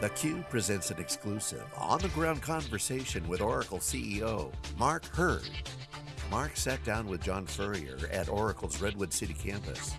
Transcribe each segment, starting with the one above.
theCUBE presents an exclusive, on-the-ground conversation with Oracle CEO, Mark Hurd. Mark sat down with John Furrier at Oracle's Redwood City campus.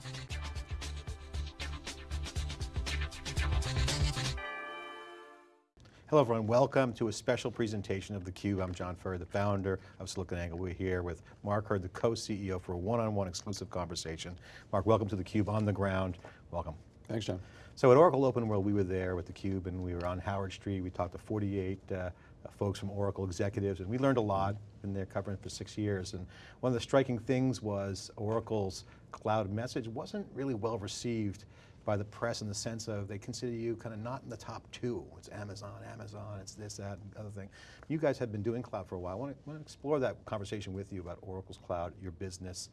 Hello everyone, welcome to a special presentation of theCUBE. I'm John Furrier, the founder of SiliconANGLE. We're here with Mark Hurd, the co-CEO for a one-on-one -on -one exclusive conversation. Mark, welcome to theCUBE, on the ground, welcome. Thanks, John. So at Oracle Open World, we were there with theCUBE and we were on Howard Street. We talked to 48 uh, folks from Oracle executives and we learned a lot. Been there covering for six years. And one of the striking things was Oracle's cloud message wasn't really well received by the press in the sense of they consider you kind of not in the top two. It's Amazon, Amazon, it's this, that, and other thing. You guys have been doing cloud for a while. I want to explore that conversation with you about Oracle's cloud, your business,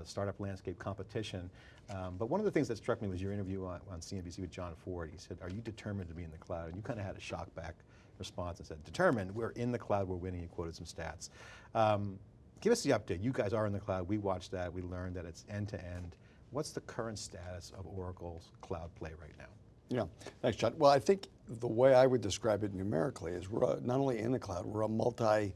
the startup landscape competition. Um, but one of the things that struck me was your interview on, on, CNBC with Jon Fortt. He said, are you determined to be in the cloud? And you kind of had a shock back response and said, determined, we're in the cloud, we're winning, you quoted some stats. Um, give us the update. You guys are in the cloud, we watched that, we learned that it's end to end. What's the current status of Oracle's cloud play right now? Yeah, thanks John. Well, I think the way I would describe it numerically is we're not only in the cloud, we're a multi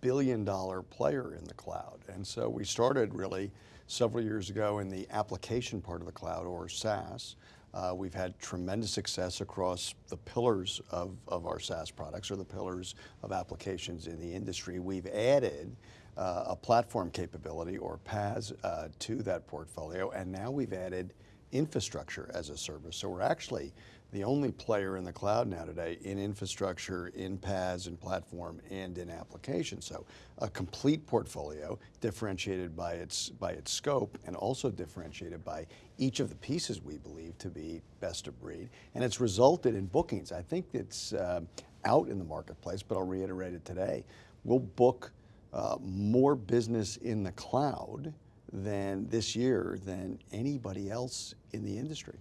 billion dollar player in the cloud. And so we started really several years ago in the application part of the cloud or SaaS. Uh, we've had tremendous success across the pillars of, of our SaaS products or the pillars of applications in the industry. We've added uh, a platform capability or PaaS uh, to that portfolio and now we've added infrastructure as a service. So we're actually the only player in the cloud now today in infrastructure, in PaaS, in platform, and in application. So a complete portfolio differentiated by its, by its scope and also differentiated by each of the pieces we believe to be best of breed. And it's resulted in bookings. I think it's uh, out in the marketplace, but I'll reiterate it today. We'll book uh, more business in the cloud than this year than anybody else in the industry.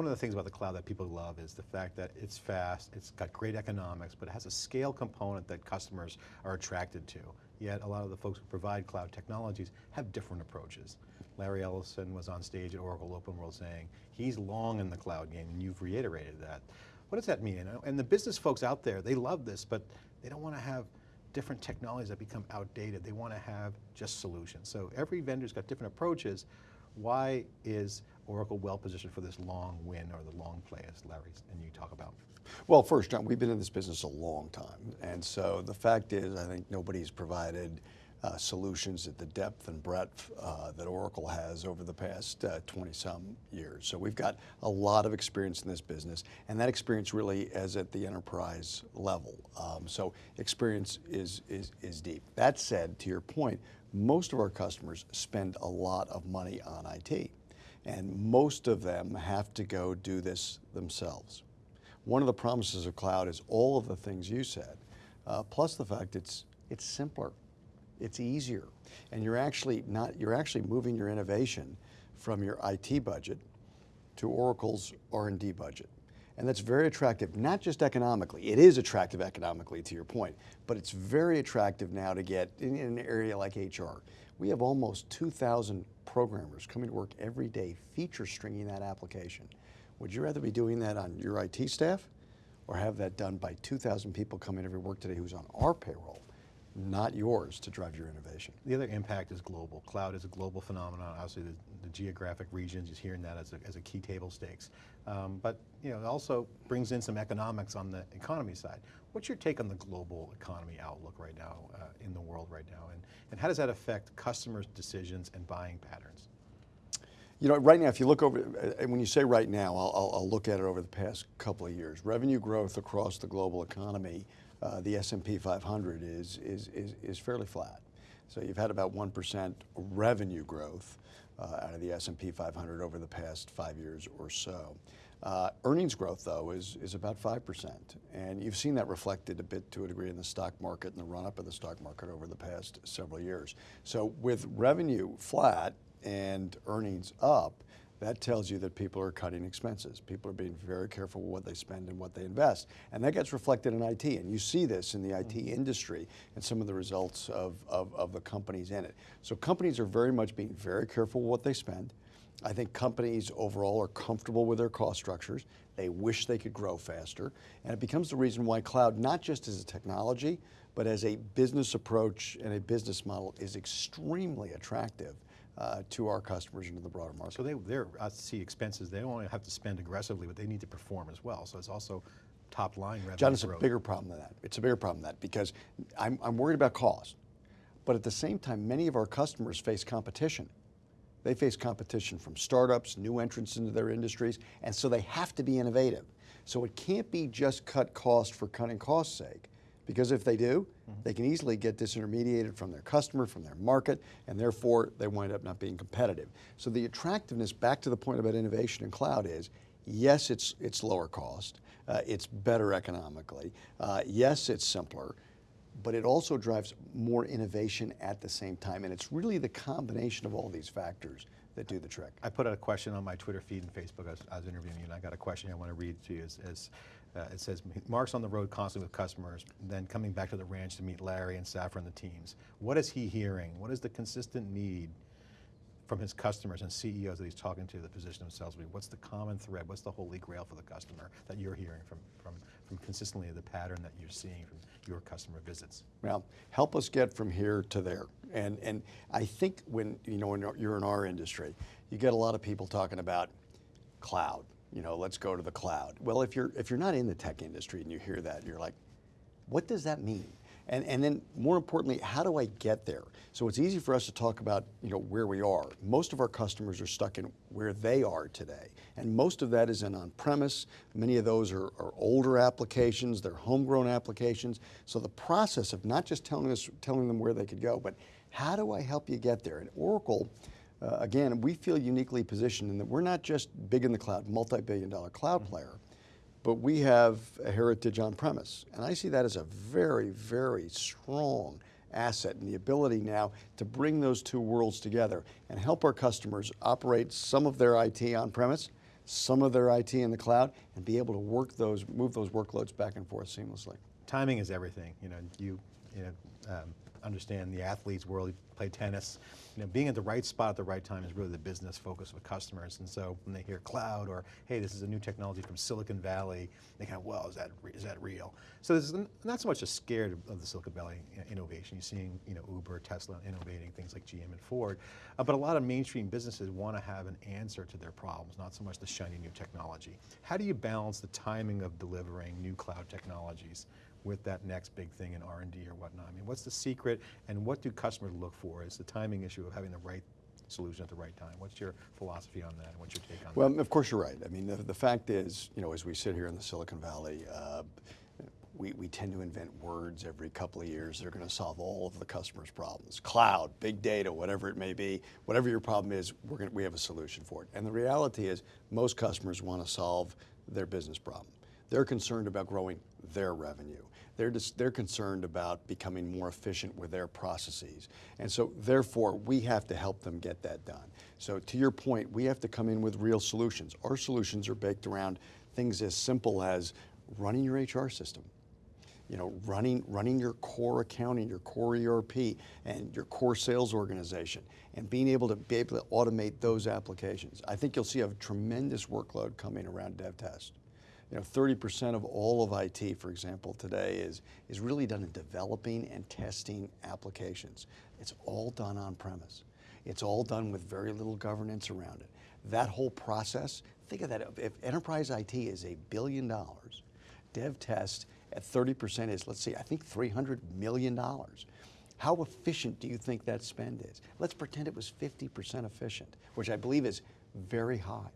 One of the things about the cloud that people love is the fact that it's fast, it's got great economics, but it has a scale component that customers are attracted to. Yet a lot of the folks who provide cloud technologies have different approaches. Larry Ellison was on stage at Oracle Open World saying, he's long in the cloud game, and you've reiterated that. What does that mean? And the business folks out there, they love this, but they don't want to have different technologies that become outdated. They want to have just solutions. So every vendor's got different approaches. Why is Oracle well positioned for this long win or the long play as Larry and you talk about? Well, first, John, we've been in this business a long time. And so the fact is, I think nobody's provided uh, solutions at the depth and breadth uh, that Oracle has over the past uh, 20 some years. So we've got a lot of experience in this business and that experience really is at the enterprise level. Um, so experience is, is, is deep. That said, to your point, most of our customers spend a lot of money on IT and most of them have to go do this themselves. One of the promises of cloud is all of the things you said, uh, plus the fact it's, it's simpler, it's easier, and you're actually, not, you're actually moving your innovation from your IT budget to Oracle's R&D budget. And that's very attractive, not just economically, it is attractive economically to your point, but it's very attractive now to get in, in an area like HR. We have almost 2,000 programmers coming to work every day feature stringing that application. Would you rather be doing that on your IT staff or have that done by 2,000 people coming every work today who's on our payroll? not yours to drive your innovation. The other impact is global. Cloud is a global phenomenon. Obviously the, geographic regions is hearing that as a, as a key table stakes. Um, but you know, it also brings in some economics on the economy side. What's your take on the global economy outlook right now uh, in the world right now? And, and how does that affect customers' decisions and buying patterns? You know, right now, if you look over, uh, when you say right now, I'll, I'll look at it over the past couple of years. Revenue growth across the global economy uh, the S&P 500 is, is, is, is, fairly flat. So you've had about 1% revenue growth out of the S&P 500 over the past five years or so. Uh, earnings growth though is, is about 5%. And you've seen that reflected a bit to a degree in the stock market and the run up of the stock market over the past several years. So with revenue flat and earnings up, that tells you that people are cutting expenses. People are being very careful with what they spend and what they invest. And that gets reflected in IT. And you see this in the IT mm-hmm. industry and some of the results of, of, of the companies in it. So companies are very much being very careful with what they spend. I think companies overall are comfortable with their cost structures. They wish they could grow faster. And it becomes the reason why cloud, not just as a technology, but as a business approach and a business model is extremely attractive uh, to our customers and to the broader market. So they, they're, I see expenses, they don't only have to spend aggressively, but they need to perform as well. So it's also top line revenue John, it's growth. a bigger problem than that. It's a bigger problem than that because I'm, I'm worried about cost. But at the same time, many of our customers face competition. They face competition from startups, new entrants into their industries, and so they have to be innovative. So it can't be just cut cost for cutting cost's sake. Because if they do, they can easily get disintermediated from their customer, from their market, and therefore they wind up not being competitive. So the attractiveness, back to the point about innovation in cloud is, yes, it's, it's lower cost, uh, it's better economically, uh, yes, it's simpler, but it also drives more innovation at the same time. And it's really the combination of all these factors that do the trick. I put out a question on my Twitter feed and Facebook. I was, I was interviewing you, and I got a question I want to read to you. As, as uh, it says, Mark's on the road constantly with customers, then coming back to the ranch to meet Larry and Safra and the teams. What is he hearing? What is the consistent need from his customers and CEOs that he's talking to that position themselves? What's the common thread? What's the holy grail for the customer that you're hearing from, from, from consistently the pattern that you're seeing from your customer visits? Well, help us get from here to there. And, and I think when, you know, when you're in our industry, you get a lot of people talking about cloud. You know, let's go to the cloud. Well, if you're, if you're not in the tech industry and you hear that, you're like, what does that mean? And, and then more importantly, how do I get there? So it's easy for us to talk about you know, where we are. Most of our customers are stuck in where they are today. And most of that is in on-premise. Many of those are, are, older applications, they're homegrown applications. So the process of not just telling, us, telling them where they could go, but how do I help you get there? And Oracle, uh, again, we feel uniquely positioned in that we're not just big in the cloud, multi-billion dollar cloud player, but we have a heritage on premise. And I see that as a very, very strong asset and the ability now to bring those two worlds together and help our customers operate some of their IT on premise, some of their IT in the cloud, and be able to work those, move those workloads back and forth seamlessly. Timing is everything. You know, you, you know, um, understand the athlete's world, you play tennis. You know, being at the right spot at the right time is really the business focus with customers. And so when they hear cloud or, hey, this is a new technology from Silicon Valley, they kind of, well, is that, is that real? So there's not so much a scared of the Silicon Valley innovation. You're seeing you know, Uber, Tesla innovating, things like GM and Ford. Uh, but a lot of mainstream businesses want to have an answer to their problems, not so much the shiny new technology. How do you balance the timing of delivering new cloud technologies with that next big thing in R&D or whatnot? I mean, what's the secret and what do customers look for? Is the timing issue of having the right solution at the right time. What's your philosophy on that? What's your take on well, that? Well, of course you're right. I mean, the, the, fact is, you know, as we sit here in the Silicon Valley, uh, we, we tend to invent words every couple of years that are going to solve all of the customer's problems. Cloud, big data, whatever it may be, whatever your problem is, we're to, we have a solution for it. And the reality is most customers want to solve their business problem. They're concerned about growing their revenue. They're, just, they're concerned about becoming more efficient with their processes. And so therefore, we have to help them get that done. So to your point, we have to come in with real solutions. Our solutions are baked around things as simple as running your HR system, you know, running, running your core accounting, your core ERP, and your core sales organization, and being able to be able to automate those applications. I think you'll see a tremendous workload coming around DevTest you know, 30% of all of IT, for example, today is, is really done in developing and testing applications. It's all done on premise. It's all done with very little governance around it. That whole process, think of that, if enterprise IT is a billion dollars, dev test at 30% is, let's see, I think $300 million. How efficient do you think that spend is? Let's pretend it was 50% efficient, which I believe is very high.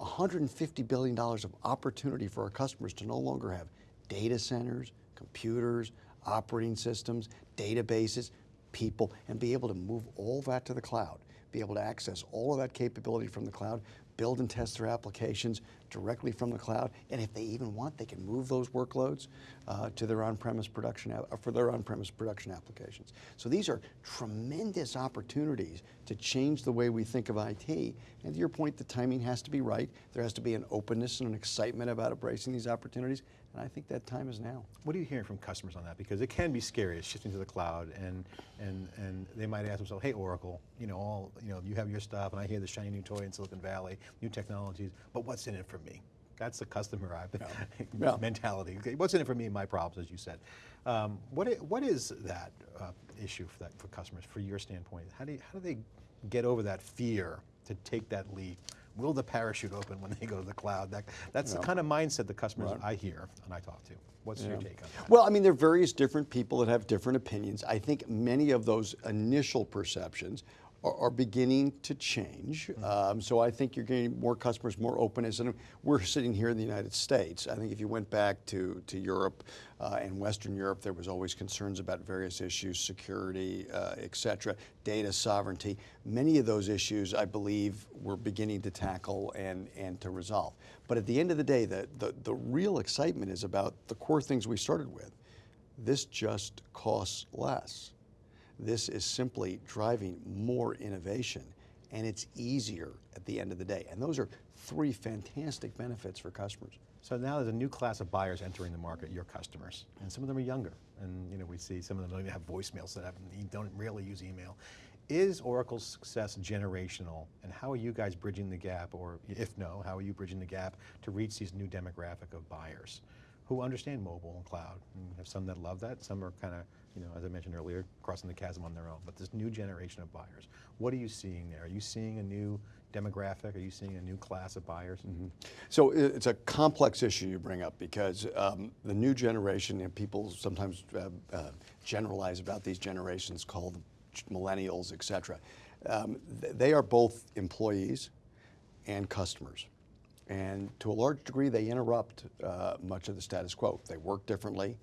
$150 billion of opportunity for our customers to no longer have data centers, computers, operating systems, databases, people, and be able to move all that to the cloud, be able to access all of that capability from the cloud, build and test their applications, directly from the cloud. And if they even want, they can move those workloads uh, to their on-premise production, uh, for their on-premise production applications. So these are tremendous opportunities to change the way we think of IT. And to your point, the timing has to be right. There has to be an openness and an excitement about embracing these opportunities. And I think that time is now. What are you hearing from customers on that? Because it can be scary, it's shifting to the cloud, and and and they might ask themselves, "Hey, Oracle, you know, all you know, you have your stuff, and I hear the shiny new toy in Silicon Valley, new technologies, but what's in it for me?" That's the customer Yeah. mentality. Okay, what's in it for me? My problems, as you said. Um, what what is that uh, issue for that for customers, for your standpoint? How do you, how do they get over that fear to take that leap? Will the parachute open when they go to the cloud? That, that's the kind of mindset the customers Right. I hear and I talk to. What's your take on that? Well, I mean, there are various different people that have different opinions. I think many of those initial perceptions are, are beginning to change. Um, so I think you're getting more customers, more openness. And we're sitting here in the United States. I think if you went back to, to Europe uh, and Western Europe, there was always concerns about various issues, security, uh, et cetera, data sovereignty. Many of those issues, I believe, we're beginning to tackle and, and to resolve. But at the end of the day, the, the, the real excitement is about the core things we started with. This just costs less. This is simply driving more innovation, and it's easier at the end of the day. And those are three fantastic benefits for customers. So now there's a new class of buyers entering the market, your customers, and some of them are younger. And you know, we see some of them don't even have voicemail set up and don't really use email. Is Oracle's success generational, and how are you guys bridging the gap, or if no, how are you bridging the gap to reach these new demographic of buyers who understand mobile and cloud? And have some that love that, some are kind of, you know, as I mentioned earlier, crossing the chasm on their own. But this new generation of buyers, what are you seeing there? Are you seeing a new demographic? Are you seeing a new class of buyers? So it's a complex issue you bring up because um, the new generation, and people sometimes uh, uh, generalize about these generations called millennials, et cetera. Um, th- they are both employees and customers. And to a large degree, they interrupt uh, much of the status quo. They work differently,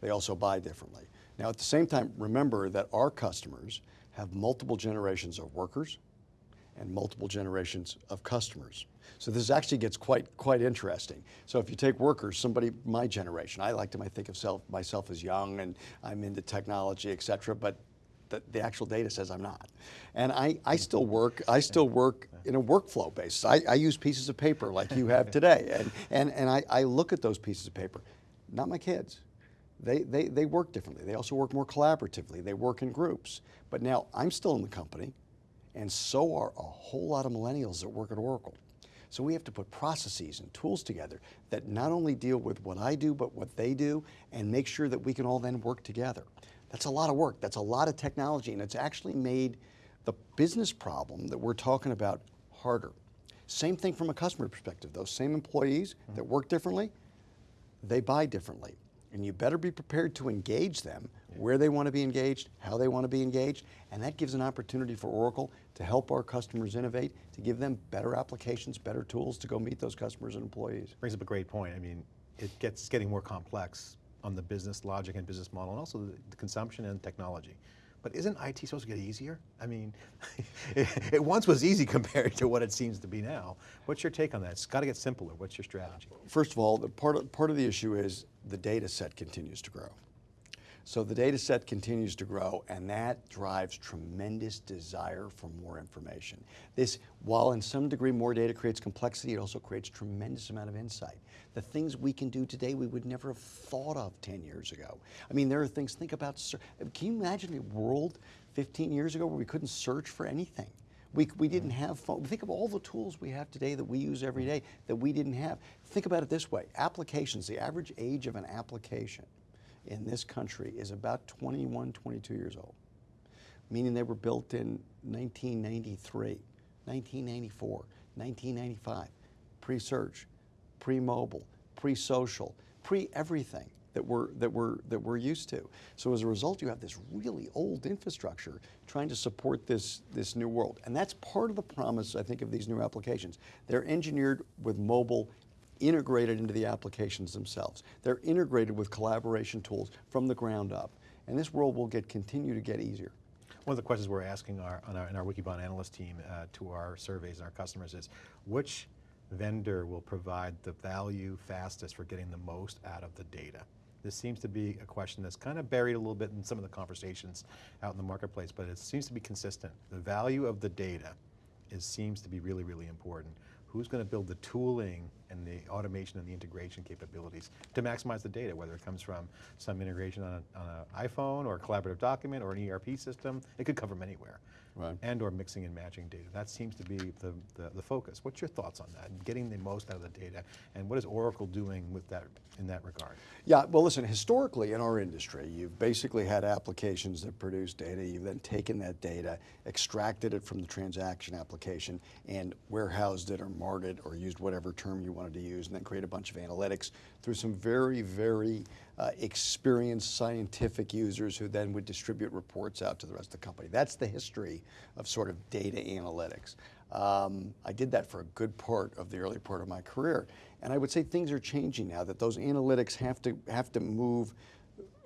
they also buy differently. Now, at the same time, remember that our customers have multiple generations of workers, and multiple generations of customers. So this actually gets quite quite interesting. So if you take workers, somebody my generation, I like to think of self, myself as young and I'm into technology, et cetera, but the, the actual data says I'm not. And I, I still work, I still work in a workflow basis. I, I use pieces of paper like you have today. And, and, and I, I look at those pieces of paper, not my kids. They, they, they work differently. They also work more collaboratively. They work in groups. But now I'm still in the company and so are a whole lot of millennials that work at Oracle. So we have to put processes and tools together that not only deal with what I do, but what they do, and make sure that we can all then work together. That's a lot of work, that's a lot of technology, and it's actually made the business problem that we're talking about harder. Same thing from a customer perspective. Those same employees mm-hmm. that work differently, they buy differently. And you better be prepared to engage them where they want to be engaged, how they want to be engaged, and that gives an opportunity for Oracle to help our customers innovate, to give them better applications, better tools to go meet those customers and employees. brings up a great point. I mean, it gets it's getting more complex on the business logic and business model, and also the, the consumption and technology. But isn't IT supposed to get easier? I mean, it, it once was easy compared to what it seems to be now. What's your take on that? It's got to get simpler. What's your strategy? First of all, part of, part of the issue is the data set continues to grow. So the data set continues to grow, and that drives tremendous desire for more information. This, while in some degree more data creates complexity, it also creates tremendous amount of insight. The things we can do today we would never have thought of 10 years ago. I mean, there are things, think about, can you imagine a world 15 years ago where we couldn't search for anything? We, we didn't mm-hmm. have phone. Think of all the tools we have today that we use every day that we didn't have. Think about it this way applications, the average age of an application in this country is about 21, 22 years old, meaning they were built in 1993, 1994, 1995, pre search, pre mobile, pre social, pre everything that we're, that, we're, that we're used to. So as a result, you have this really old infrastructure trying to support this, this new world. And that's part of the promise, I think, of these new applications. They're engineered with mobile integrated into the applications themselves. They're integrated with collaboration tools from the ground up. And this world will get continue to get easier. One of the questions we're asking our, on our, in our Wikibon analyst team uh, to our surveys and our customers is, which vendor will provide the value fastest for getting the most out of the data? This seems to be a question that's kind of buried a little bit in some of the conversations out in the marketplace, but it seems to be consistent. The value of the data is, seems to be really, really important. Who's going to build the tooling and the automation and the integration capabilities to maximize the data, whether it comes from some integration on an iPhone or a collaborative document or an ERP system, it could come from anywhere. Right. And or mixing and matching data. That seems to be the, the, the focus. What's your thoughts on that? Getting the most out of the data, and what is Oracle doing with that in that regard? Yeah, well listen, historically in our industry, you've basically had applications that produce data, you've then taken that data, extracted it from the transaction application, and warehoused it or marred it or used whatever term you wanted to use, and then create a bunch of analytics through some very, very uh, experienced scientific users who then would distribute reports out to the rest of the company. That's the history of sort of data analytics. Um, I did that for a good part of the early part of my career. And I would say things are changing now that those analytics have to, have to move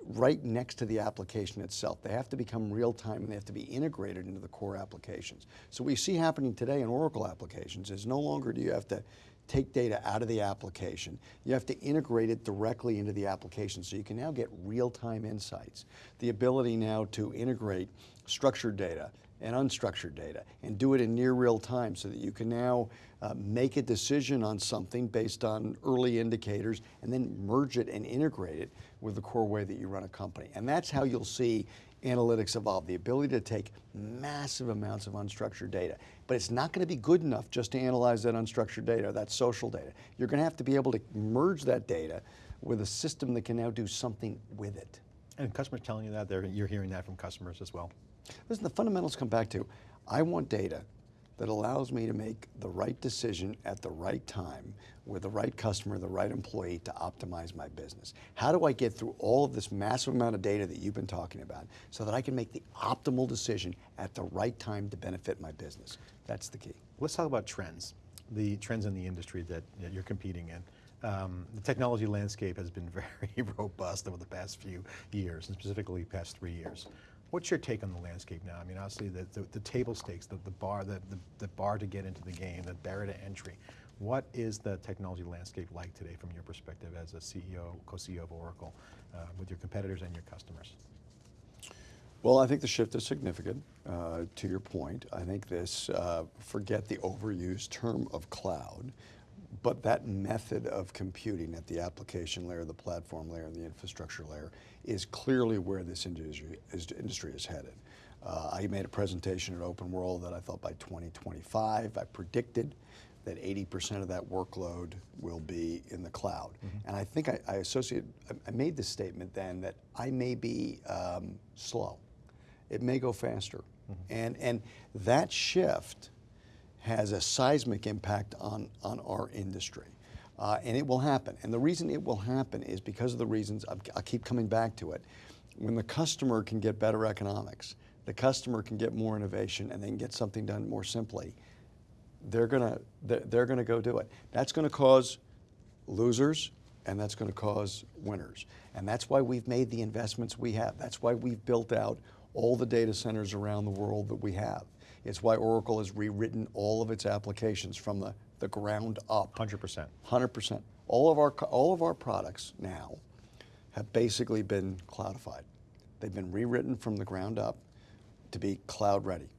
right next to the application itself. They have to become real time and they have to be integrated into the core applications. So what we see happening today in Oracle applications is no longer do you have to take data out of the application. You have to integrate it directly into the application so you can now get real-time insights. The ability now to integrate structured data and unstructured data and do it in near real time so that you can now uh, make a decision on something based on early indicators and then merge it and integrate it with the core way that you run a company. And that's how you'll see analytics evolve, the ability to take massive amounts of unstructured data. But it's not going to be good enough just to analyze that unstructured data, that social data. You're going to have to be able to merge that data with a system that can now do something with it. And customers telling you that, you're hearing that from customers as well? Listen, the fundamentals come back to, I want data that allows me to make the right decision at the right time with the right customer, the right employee to optimize my business. How do I get through all of this massive amount of data that you've been talking about so that I can make the optimal decision at the right time to benefit my business? That's the key. Let's talk about trends, the trends in the industry that, that you're competing in. Um, the technology landscape has been very robust over the past few years, and specifically past three years. What's your take on the landscape now? I mean, obviously the, the, the table stakes, the, the bar, the, the, the, bar to get into the game, the barrier to entry. What is the technology landscape like today from your perspective as a CEO, co-CEO of Oracle, uh, with your competitors and your customers? Well, I think the shift is significant, uh, to your point. I think this, uh, forget the overused term of cloud, but that method of computing at the application layer, the platform layer, and the infrastructure layer is clearly where this industry is, industry is headed. Uh, I made a presentation at Open World that I thought by 2025, I predicted that 80% of that workload will be in the cloud. Mm -hmm. And I think I, I, associate, I made the statement then that I may be um, slow. It may go faster. Mm -hmm. And, and that shift has a seismic impact on, on our industry. Uh, and it will happen. And the reason it will happen is because of the reasons, I'll keep coming back to it. When the customer can get better economics, the customer can get more innovation and they can get something done more simply, they're gonna, they're, they're gonna go do it. That's gonna cause losers and that's gonna cause winners. And that's why we've made the investments we have. That's why we've built out all the data centers around the world that we have. It's why Oracle has rewritten all of its applications from the, the ground up. 100%. 100%. All of, our, all of our products now have basically been cloudified. They've been rewritten from the ground up to be cloud ready.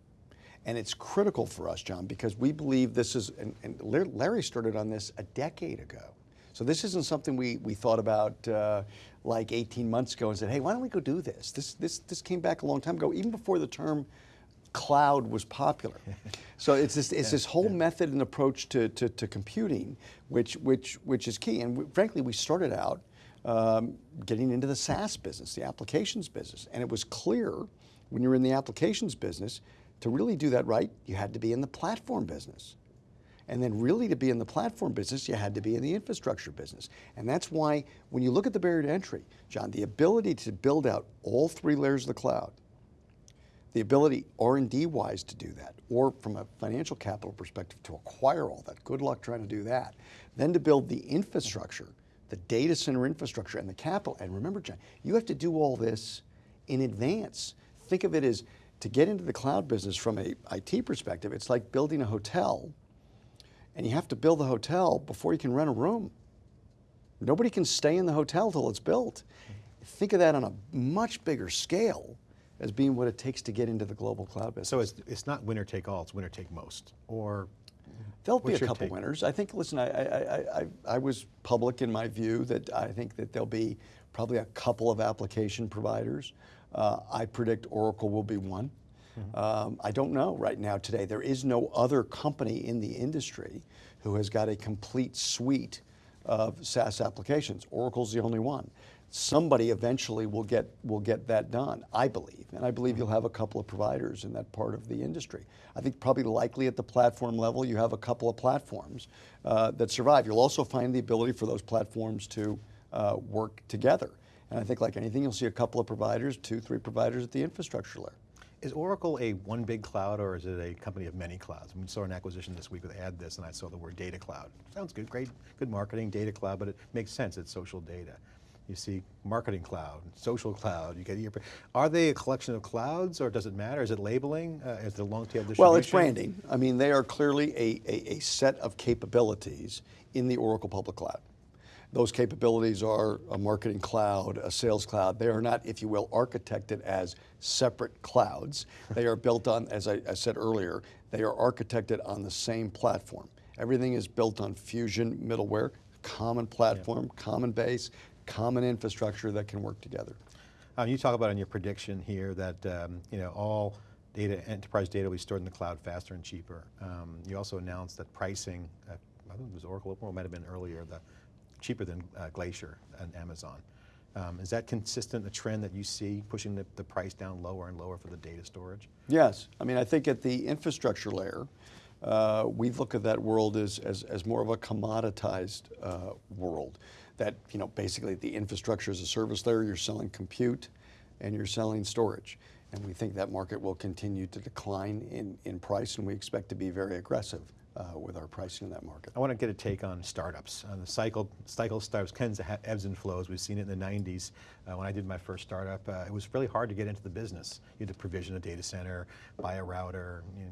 And it's critical for us, John, because we believe this is, and, and Larry started on this a decade ago. So this isn't something we, we thought about uh, like 18 months ago and said, hey, why don't we go do this? This, this? this came back a long time ago, even before the term cloud was popular. so it's this, it's yeah, this whole yeah. method and approach to, to, to, computing, which, which, which is key. And we, frankly, we started out um, getting into the SaaS business, the applications business. And it was clear when you're in the applications business, to really do that right, you had to be in the platform business. And then really to be in the platform business, you had to be in the infrastructure business. And that's why when you look at the barrier to entry, John, the ability to build out all three layers of the cloud, the ability R&D wise to do that, or from a financial capital perspective to acquire all that, good luck trying to do that. Then to build the infrastructure, the data center infrastructure and the capital. And remember, John, you have to do all this in advance. Think of it as to get into the cloud business from a IT perspective, it's like building a hotel and you have to build the hotel before you can rent a room. Nobody can stay in the hotel till it's built. Think of that on a much bigger scale as being what it takes to get into the global cloud business. So it's, it's not winner take all, it's winner take most, or There'll be a couple take? winners. I think. Listen, I, I, I, I, I was public in my view that I think that there'll be probably a couple of application providers. Uh, I predict Oracle will be one. Mm-hmm. Um, I don't know right now today. There is no other company in the industry who has got a complete suite of SaaS applications. Oracle's the only one. Somebody eventually will get will get that done, I believe, and I believe you'll have a couple of providers in that part of the industry. I think probably likely at the platform level, you have a couple of platforms uh, that survive. You'll also find the ability for those platforms to uh, work together, and I think like anything, you'll see a couple of providers, two, three providers at the infrastructure layer. Is Oracle a one big cloud or is it a company of many clouds? We saw an acquisition this week with AddThis and I saw the word data cloud. Sounds good, great, good marketing, data cloud, but it makes sense, it's social data. You see marketing cloud, social cloud, you get your, are they a collection of clouds or does it matter? Is it labeling? Uh, is it long tail distribution? Well, it's branding. I mean, they are clearly a, a, a set of capabilities in the Oracle Public Cloud. Those capabilities are a marketing cloud, a sales cloud. They are not, if you will, architected as separate clouds. They are built on, as I, I said earlier, they are architected on the same platform. Everything is built on Fusion middleware, common platform, common base, common infrastructure that can work together. Um, you talk about in your prediction here that um, you know all data, enterprise data will be stored in the cloud faster and cheaper. Um, you also announced that pricing, uh, I think it was Oracle, or it might have been earlier, the cheaper than uh, Glacier and Amazon. Um, is that consistent, the trend that you see pushing the, the price down lower and lower for the data storage? Yes, I mean, I think at the infrastructure layer, uh, we look at that world as, as, as more of a commoditized uh, world. That, you know, basically the infrastructure as a service layer, you're selling compute and you're selling storage. And we think that market will continue to decline in, in price and we expect to be very aggressive uh, with our pricing in that market. I want to get a take on startups. Uh, the cycle, cycle startups tends to have ebbs and flows. We've seen it in the 90s. Uh, when I did my first startup, uh, it was really hard to get into the business. You had to provision a data center, buy a router, you know,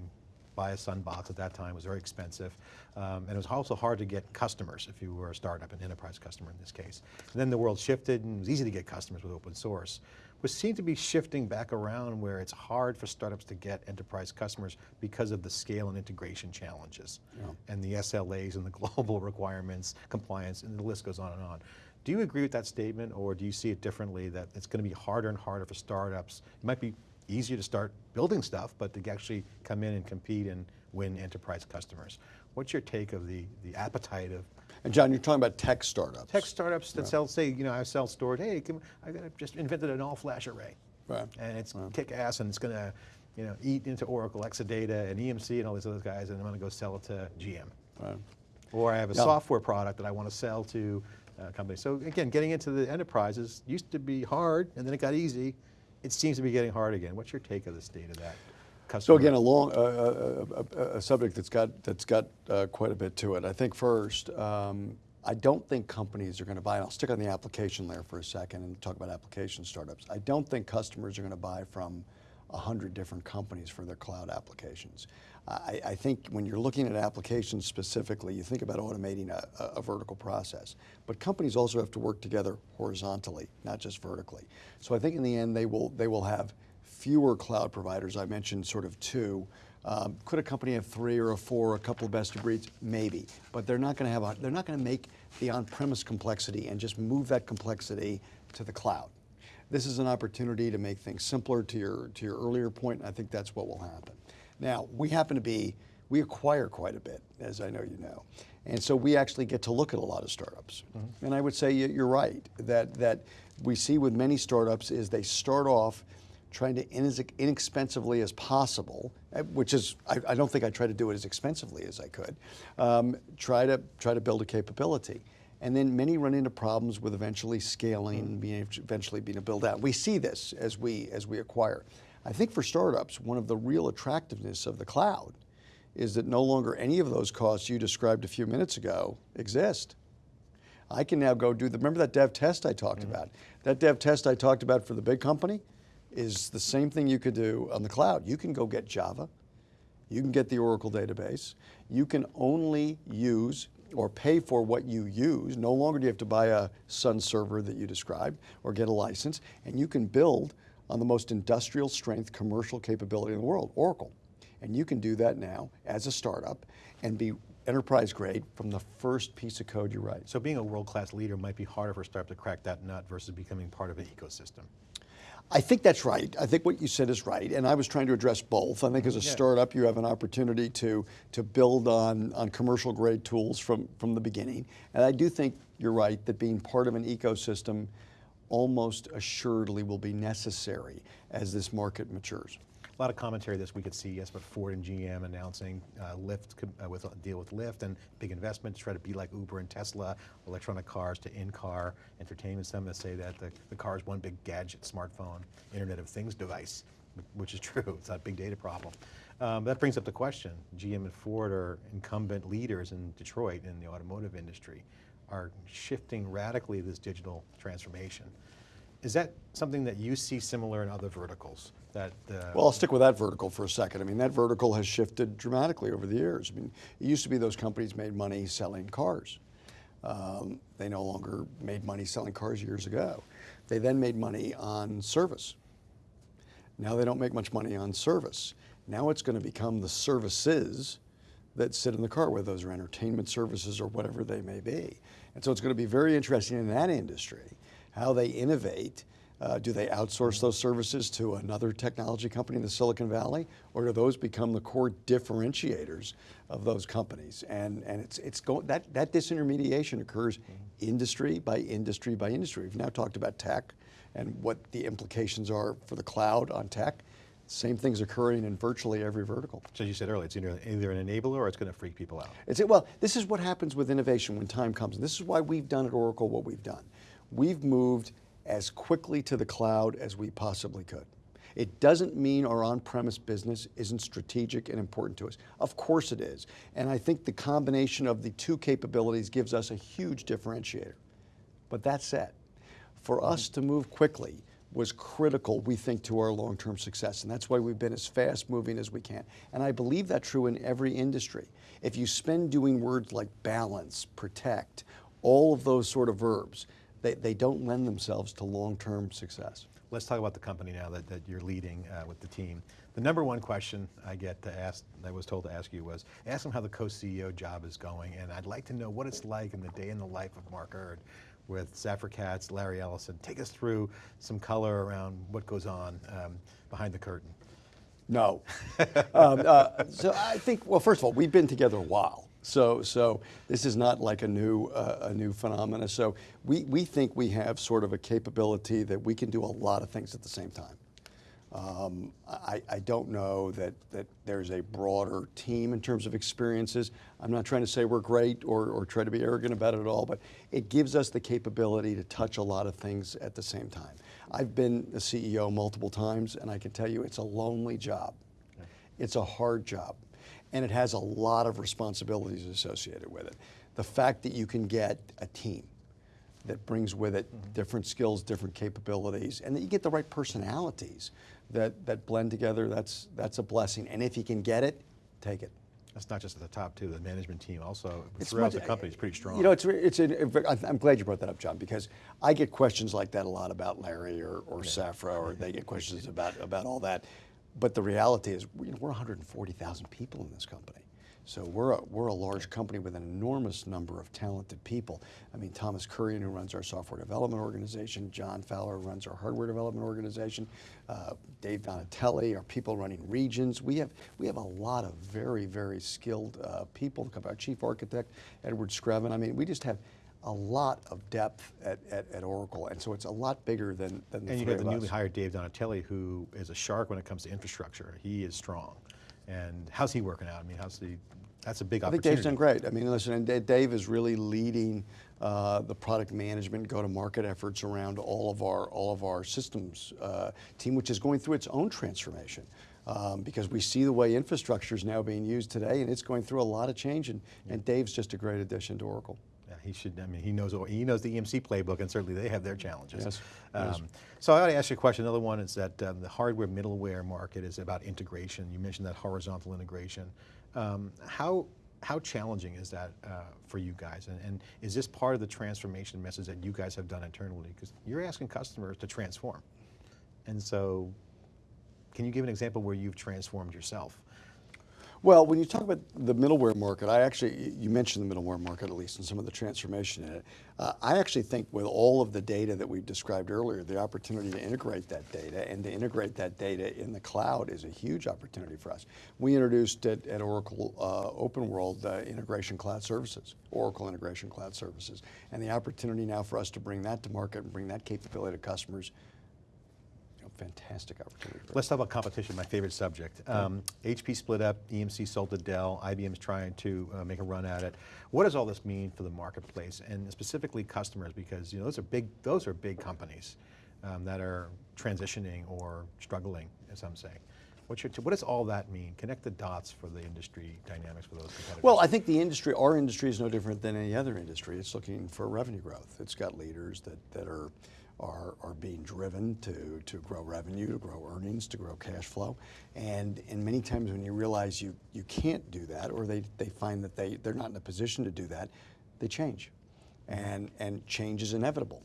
buy a Sun box at that time was very expensive. Um, and it was also hard to get customers if you were a startup, an enterprise customer in this case. And then the world shifted and it was easy to get customers with open source. We seem to be shifting back around where it's hard for startups to get enterprise customers because of the scale and integration challenges and the SLAs and the global requirements, compliance, and the list goes on and on. Do you agree with that statement or do you see it differently that it's going to be harder and harder for startups? It might be easier to start building stuff, but to actually come in and compete and win enterprise customers. What's your take of the, the appetite of And John, you're talking about tech startups. tech startups that sell, say, you know, I sell storage, hey, come, I just invented an all flash array. Right. And it's kick ass and it's going to, you know, eat into Oracle, Exadata and EMC and all these other guys and I'm going to go sell it to GM. Right. Or I have a Yeah. software product that I want to sell to uh, a company. So again, getting into the enterprises used to be hard and then it got easy. It seems to be getting hard again. What's your take of the state of that? So again, a long, uh, uh, uh, a subject that's got, that's got uh, quite a bit to it. I think first, um, I don't think companies are going to buy, and I'll stick on the application layer for a second and talk about application startups. I don't think customers are going to buy from a hundred different companies for their cloud applications. I, I think when you're looking at applications specifically, you think about automating a, a, vertical process. But companies also have to work together horizontally, not just vertically. So I think in the end, they will, they will have fewer cloud providers. I mentioned sort of two. Um, could a company have three or a four, a couple of best of breeds? Maybe, but they're not going to have. A, they're not going to make the on-premise complexity and just move that complexity to the cloud. This is an opportunity to make things simpler. To your to your earlier point, I think that's what will happen. Now we happen to be we acquire quite a bit, as I know you know, and so we actually get to look at a lot of startups. And I would say you- you're right that that we see with many startups is they start off trying to as inexpensively as possible, uh, which is I, I don't think I try to do it as expensively as I could. Um, try to try to build a capability, and then many run into problems with eventually scaling, and being eventually being a build out. We see this as we as we acquire. I think for startups, one of the real attractiveness of the cloud is that no longer any of those costs you described a few minutes ago exist. I can now go do the, remember that dev test I talked mm-hmm. about? That dev test I talked about for the big company is the same thing you could do on the cloud. You can go get Java, You can get the Oracle database. You can only use or pay for what you use. No longer do you have to buy a Sun server that you described or get a license, and you can build on the most industrial strength commercial capability in the world, Oracle. And you can do that now as a startup and be enterprise grade from the first piece of code you write. So being a world-class leader might be harder for a startup to crack that nut versus becoming part of an ecosystem. I think that's right. I think what you said is right, and I was trying to address both. I think as a mm-hmm. Yeah. startup, you have an opportunity to to build on on commercial grade tools from from the beginning, and I do think you're right that being part of an ecosystem almost assuredly will be necessary as this market matures. A lot of commentary this week at CES about Ford and GM announcing uh, Lyft uh, with a deal with Lyft and big investment to try to be like Uber and Tesla, electronic cars to in-car entertainment. Some that say that the, the car is one big gadget, smartphone, Internet of Things device, which is true. It's not a big data problem. Um, that brings up the question: GM and Ford are incumbent leaders in Detroit in the automotive industry, are shifting radically this digital transformation. Is that something that you see similar in other verticals? That uh, Well, I'll stick with that vertical for a second. I mean, that vertical has shifted dramatically over the years. I mean, it used to be those companies made money selling cars. Um, they no longer made money selling cars years ago. They then made money on service. Now they don't make much money on service. Now it's going to become the services that sit in the car, whether those are entertainment services or whatever they may be. And so it's going to be very interesting in that industry how they innovate. Uh, do they outsource those services to another technology company in the Silicon Valley, or do those become the core differentiators of those companies? And and it's it's go, that that disintermediation occurs industry by industry by industry. We've now talked about tech and what the implications are for the cloud on tech. Same thing's occurring in virtually every vertical. So as you said earlier, it's either, either an enabler or it's going to freak people out. It's, well, this is what happens with innovation when time comes. And this is why we've done at Oracle what we've done. We've moved as quickly to the cloud as we possibly could. It doesn't mean our on-premise business isn't strategic and important to us. Of course it is. And I think the combination of the two capabilities gives us a huge differentiator. But that said, for us to move quickly was critical, we think, to our long-term success. And that's why we've been as fast moving as we can. And I believe that true in every industry. If you spend doing words like balance, protect, all of those sort of verbs, they, they don't lend themselves to long-term success. Let's talk about the company now that, that you're leading uh, with the team. The number one question I get to ask, I was told to ask you was, ask them how the co-CEO job is going, and I'd like to know what it's like in the day in the life of Mark Hurd with Safra Catz, Larry Ellison. Take us through some color around what goes on um, behind the curtain. No. um, uh, so I think, well, first of all, we've been together a while. So, so this is not like a new, uh, a new phenomena. So we, we think we have sort of a capability that we can do a lot of things at the same time. Um, I, I don't know that, that there's a broader team in terms of experiences. I'm not trying to say we're great or, or try to be arrogant about it at all, but it gives us the capability to touch a lot of things at the same time. I've been a CEO multiple times, and I can tell you it's a lonely job. It's a hard job, and it has a lot of responsibilities associated with it. The fact that you can get a team that brings with it Mm-hmm. different skills, different capabilities, and that you get the right personalities that, that blend together, that's, that's a blessing. And if you can get it, take it. That's not just at the top too, the management team also It's throughout much- the company is pretty strong. You know, it's, it's I'm glad you brought that up, John, because I get questions like that a lot about Larry or, or Safra, or they get questions about, about all that. But the reality is, you know, we're 140,000 people in this company. So we're a, we're a large company with an enormous number of talented people. I mean, Thomas Kurian, who runs our software development organization, John Fowler who runs our hardware development organization, uh, Dave Donatelli, our people running regions. We have, we have a lot of very, very skilled uh, people. Our chief architect, Edward Screven. I mean, we just have a lot of depth at, at, at Oracle, and so it's a lot bigger than, than the And you got the newly us. hired Dave Donatelli, who is a shark when it comes to infrastructure. He is strong. And how's he working out? I mean, how's the, that's a big I think. Dave's done great. I mean, listen, and Dave is really leading uh, the product management, go-to-market efforts around all of our all of our systems uh, team, which is going through its own transformation. Um, because we see the way infrastructure is now being used today, and it's going through a lot of change. And, and Dave's just a great addition to Oracle. Yeah, he should, I mean, he knows, he knows the EMC playbook and certainly they have their challenges. Yes. Um, so I got to ask you a question. Another one is that um, the hardware middleware market is about integration. You mentioned that horizontal integration. Um, how, how challenging is that uh, for you guys? And, and is this part of the transformation message that you guys have done internally? Because you're asking customers to transform. And so, can you give an example where you've transformed yourself? Well, when you talk about the middleware market, I actually, you mentioned the middleware market at least and some of the transformation in it. Uh, I actually think with all of the data that we've described earlier, the opportunity to integrate that data and to integrate that data in the cloud is a huge opportunity for us. We introduced at, at Oracle uh, Open World uh, Integration Cloud Services, Oracle Integration Cloud Services, and the opportunity now for us to bring that to market and bring that capability to customers fantastic opportunity. for. Let's talk about competition, my favorite subject. Um, HP split up, EMC sold to Dell, IBM's trying to uh, make a run at it. What does all this mean for the marketplace and specifically customers? Because you know those are big, those are big companies um, that are transitioning or struggling, as I'm saying. What's your, what does all that mean? Connect the dots for the industry dynamics for those competitors. Well, I think the industry, our industry is no different than any other industry. It's looking for revenue growth. It's got leaders that, that are, are, are being driven to, to grow revenue, to grow earnings, to grow cash flow. And, and many times when you realize you, you can't do that or they, they find that they, they're not in a position to do that, they change. And, and change is inevitable.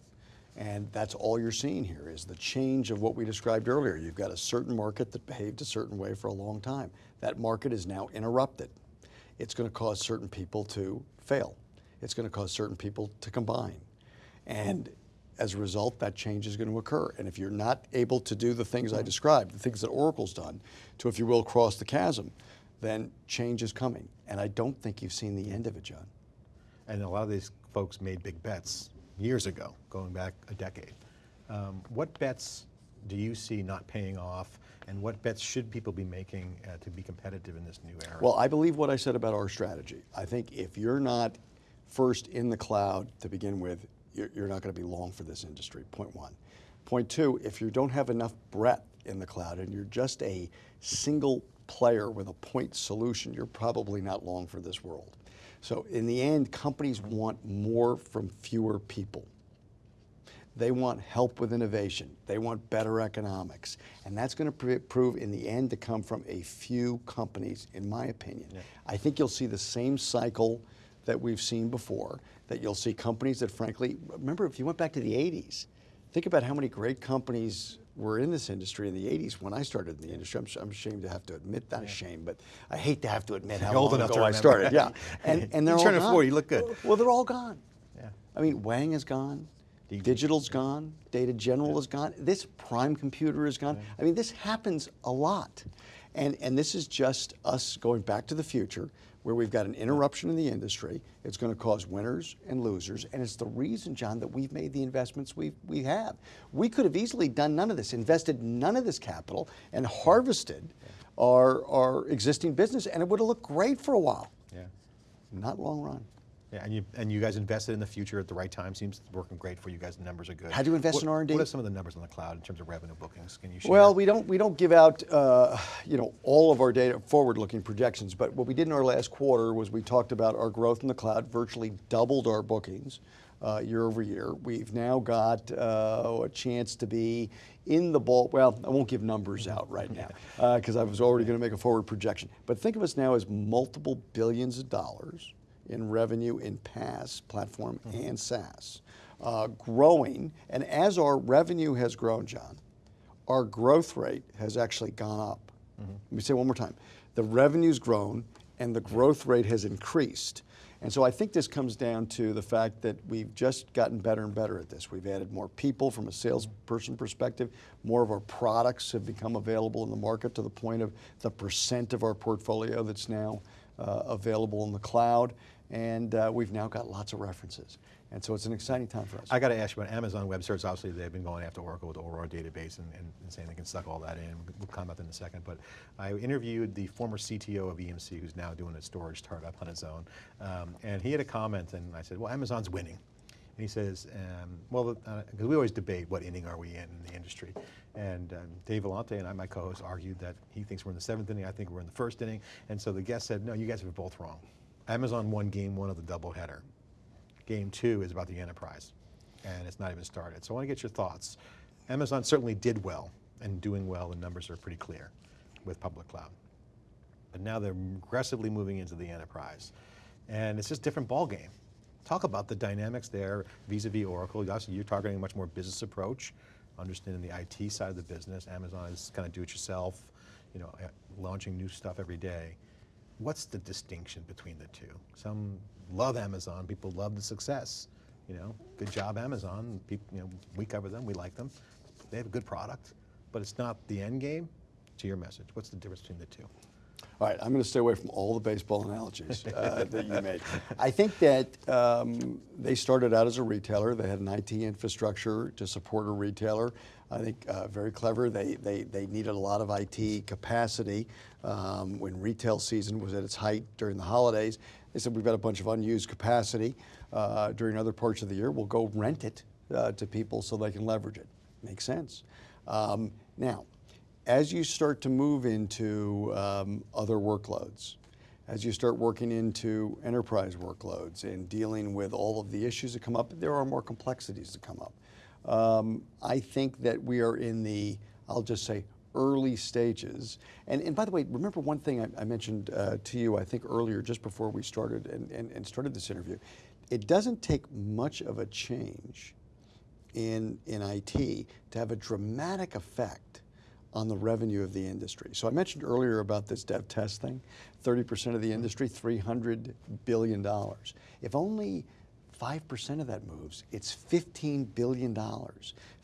And that's all you're seeing here is the change of what we described earlier. You've got a certain market that behaved a certain way for a long time. That market is now interrupted. It's going to cause certain people to fail. It's going to cause certain people to combine. And as a result, that change is going to occur. And if you're not able to do the things I described, the things that Oracle's done to, if you will, cross the chasm, then change is coming. And I don't think you've seen the end of it, John. And a lot of these folks made big bets years ago, going back a decade. Um, what bets do you see not paying off, and what bets should people be making uh, to be competitive in this new era? Well, I believe what I said about our strategy. I think if you're not first in the cloud to begin with, you're, you're not going to be long for this industry, point one. Point two, if you don't have enough breadth in the cloud and you're just a single player with a point solution, you're probably not long for this world. So in the end, companies want more from fewer people. They want help with innovation. They want better economics. And that's going to pr prove in the end to come from a few companies, in my opinion. Yeah. I think you'll see the same cycle that we've seen before, that you'll see companies that frankly, remember if you went back to the 80s, think about how many great companies were in this industry in the 80s when I started in the industry. I'm, I'm ashamed to have to admit, not ashamed, but I hate to have to admit how You're old long enough ago to I started. Yeah, and, and they're You all gone. 40, you look good. Well, they're all gone. Yeah. I mean, Wang is gone. Digital's gone. Data General is gone. This prime computer is gone. I mean, this happens a lot. And, and this is just us going back to the future where we've got an interruption in the industry. It's going to cause winners and losers. And it's the reason, John, that we've made the investments we we have. We could have easily done none of this, invested none of this capital, and harvested our, our existing business, and it would have looked great for a while. Yeah. Not long run. Yeah, and you and you guys invested in the future at the right time. Seems working great for you guys. The numbers are good. How do you invest What- in R&D? What are some of the numbers on the cloud in terms of revenue bookings? Can you share? Well, we don't we don't give out uh, you know all of our data forward-looking projections, but what we did in our last quarter was we talked about our growth in the cloud, virtually doubled our bookings uh, year over year. We've now got uh, a chance to be in the ball. Well, I won't give numbers out right now because I was already going to make a forward projection. But think of us now as multiple billions of dollars in revenue in PaaS platform and SaaS, uh, growing. And as our revenue has grown, John, our growth rate has actually gone up. Let me say it one more time. The revenue's grown and the growth rate has increased. And so I think this comes down to the fact that we've just gotten better and better at this. We've added more people from a salesperson perspective. More of our products have become available in the market to the point of the percent of our portfolio that's now uh, available in the cloud. And uh, we've now got lots of references. And so it's an exciting time for us. I got to ask you about Amazon Web Services. Obviously, they've been going after Oracle with the Aurora database and, and, and saying they can suck all that in. We'll come up in a second. But I interviewed the former CTO of EMC, who's now doing a storage startup on his own. Um, and he had a comment, and I said, well, Amazon's winning. And he says, um, well, because we always debate what inning are we in in the industry. And um, Dave Vellante and I, my co-host, argued that he thinks we're in the seventh inning, I think we're in the first inning. And so the guest said, no, you guys are both wrong. Amazon won game one of the doubleheader. Game two is about the enterprise, and it's not even started. So I want to get your thoughts. Amazon certainly did well, and doing well, the numbers are pretty clear with public cloud. But now they're aggressively moving into the enterprise. And it's just a different ballgame. Talk about the dynamics there vis-a-vis Oracle. Obviously you're targeting a much more business approach, understanding the IT side of the business. Amazon is kind of do it yourself, you know, launching new stuff every day. What's the distinction between the two? Some love Amazon, people love the success. You know, good job Amazon, people, you know, we cover them, we like them. They have a good product, but it's not the end game to your message. What's the difference between the two? All right, I'm going to stay away from all the baseball analogies uh, that you made. I think that um, they started out as a retailer. They had an IT infrastructure to support a retailer. I think uh, very clever. They, they, they needed a lot of IT capacity um, when retail season was at its height during the holidays. They said, we've got a bunch of unused capacity uh, during other parts of the year. We'll go rent it uh, to people so they can leverage it. Makes sense. Um, now, as you start to move into um, other workloads, as you start working into enterprise workloads and dealing with all of the issues that come up, there are more complexities that come up. Um, I think that we are in the, I'll just say, early stages. And, and by the way, remember one thing I, I mentioned uh, to you, I think earlier, just before we started and, and, and started this interview. It doesn't take much of a change in, in IT to have a dramatic effect on the revenue of the industry. So I mentioned earlier about this dev test thing, 30% of the industry, $300 billion. If only 5% of that moves, it's $15 billion.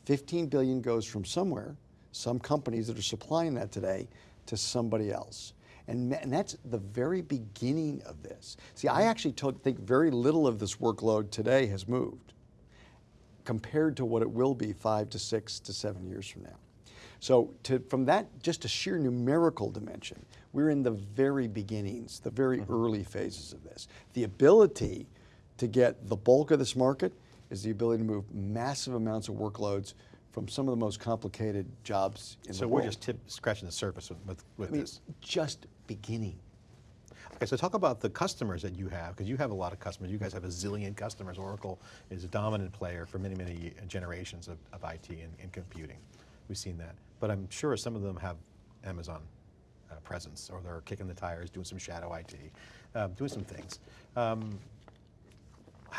15 billion goes from somewhere, some companies that are supplying that today, to somebody else. And, and that's the very beginning of this. See, I actually think very little of this workload today has moved compared to what it will be five to six to seven years from now. So to, from that, just a sheer numerical dimension, we're in the very beginnings, the very mm -hmm. early phases of this. The ability to get the bulk of this market is the ability to move massive amounts of workloads from some of the most complicated jobs in so the world. So we're just tip, scratching the surface with, with, with I mean, this. Just beginning. Okay, so talk about the customers that you have, because you have a lot of customers. You guys have a zillion customers. Oracle is a dominant player for many, many generations of, of IT and, and computing. We've seen that. But I'm sure some of them have Amazon uh, presence, or they're kicking the tires, doing some shadow IT, uh, doing some things. Um,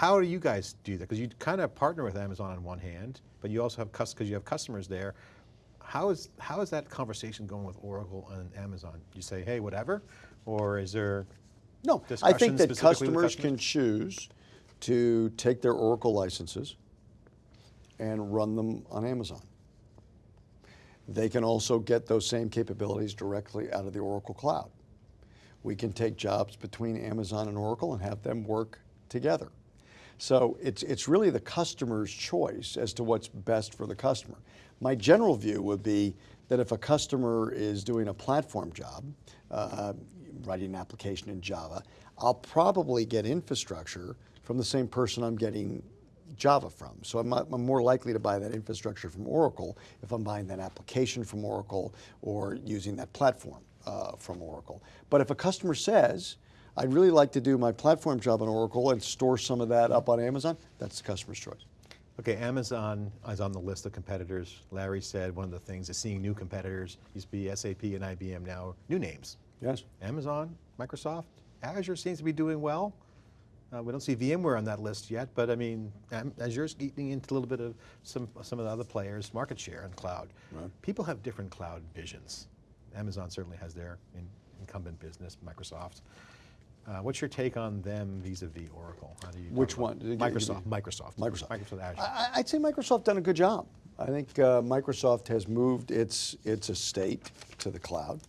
how do you guys do that? Because you kind of partner with Amazon on one hand, but you also have, because you have customers there. How is, how is that conversation going with Oracle and Amazon? You say, hey, whatever? Or is there No, I think that customers, customers can choose to take their Oracle licenses and run them on Amazon. They can also get those same capabilities directly out of the Oracle Cloud. We can take jobs between Amazon and Oracle and have them work together. So it's, it's really the customer's choice as to what's best for the customer. My general view would be that if a customer is doing a platform job, uh, writing an application in Java, I'll probably get infrastructure from the same person I'm getting Java from. So I'm, I'm, more likely to buy that infrastructure from Oracle if I'm buying that application from Oracle or using that platform uh, from Oracle. But if a customer says, I'd really like to do my platform job on Oracle and store some of that up on Amazon, that's the customer's choice. Okay, Amazon is on the list of competitors. Larry said one of the things is seeing new competitors, used to be SAP and IBM, now new names. Yes. Amazon, Microsoft, Azure seems to be doing well. Uh, we don't see VMware on that list yet, but I mean, Azure's eating into a little bit of some, some of the other players' market share in cloud. Right. People have different cloud visions. Amazon certainly has their in, incumbent business, Microsoft. Uh, what's your take on them vis-a-vis -vis Oracle? How do you Which one? Microsoft, Microsoft. Microsoft. Microsoft Azure. I, would say Microsoft done a good job. I think uh, Microsoft has moved its, its estate to the cloud,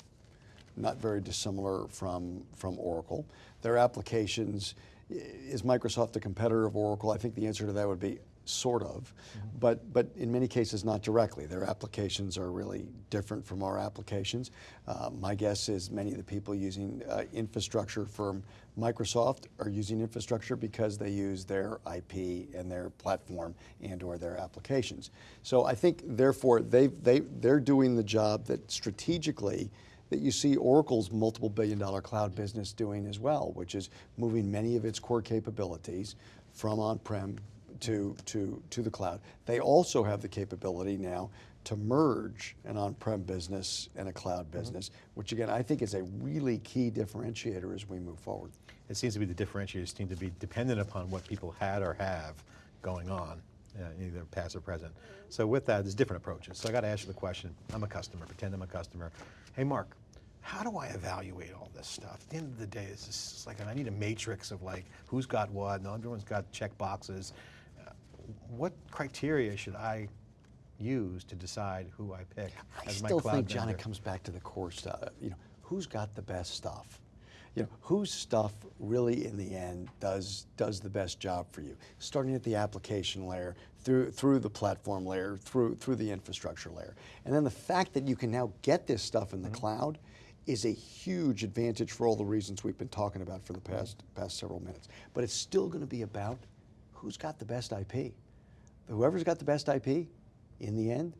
not very dissimilar from, from Oracle. Their applications, is Microsoft a competitor of Oracle? I think the answer to that would be sort of, mm -hmm. but, but in many cases not directly. Their applications are really different from our applications. Uh, my guess is many of the people using uh, infrastructure from Microsoft are using infrastructure because they use their IP and their platform and or their applications. So I think therefore they they, they're doing the job that strategically that you see Oracle's multiple billion dollar cloud business doing as well, which is moving many of its core capabilities from on-prem to, to, to the cloud. They also have the capability now to merge an on-prem business and a cloud business, which again, I think is a really key differentiator as we move forward. It seems to be the differentiators seem to be dependent upon what people had or have going on, uh, either past or present. So with that, there's different approaches. So I got to ask you the question, I'm a customer, pretend I'm a customer. Hey Mark, how do I evaluate all this stuff? At the end of the day, it's just like, I need a matrix of like, who's got what, and everyone's got check boxes. What criteria should I use to decide who I pick I as my cloud I still think, John, vendor? it comes back to the core stuff. You know, who's got the best stuff? You know, whose stuff really, in the end, does does the best job for you? Starting at the application layer, through through the platform layer, through through the infrastructure layer, and then the fact that you can now get this stuff in the mm-hmm. cloud is a huge advantage for all the reasons we've been talking about for the mm-hmm. past past several minutes. But it's still going to be about who's got the best IP. Whoever's got the best IP, in the end,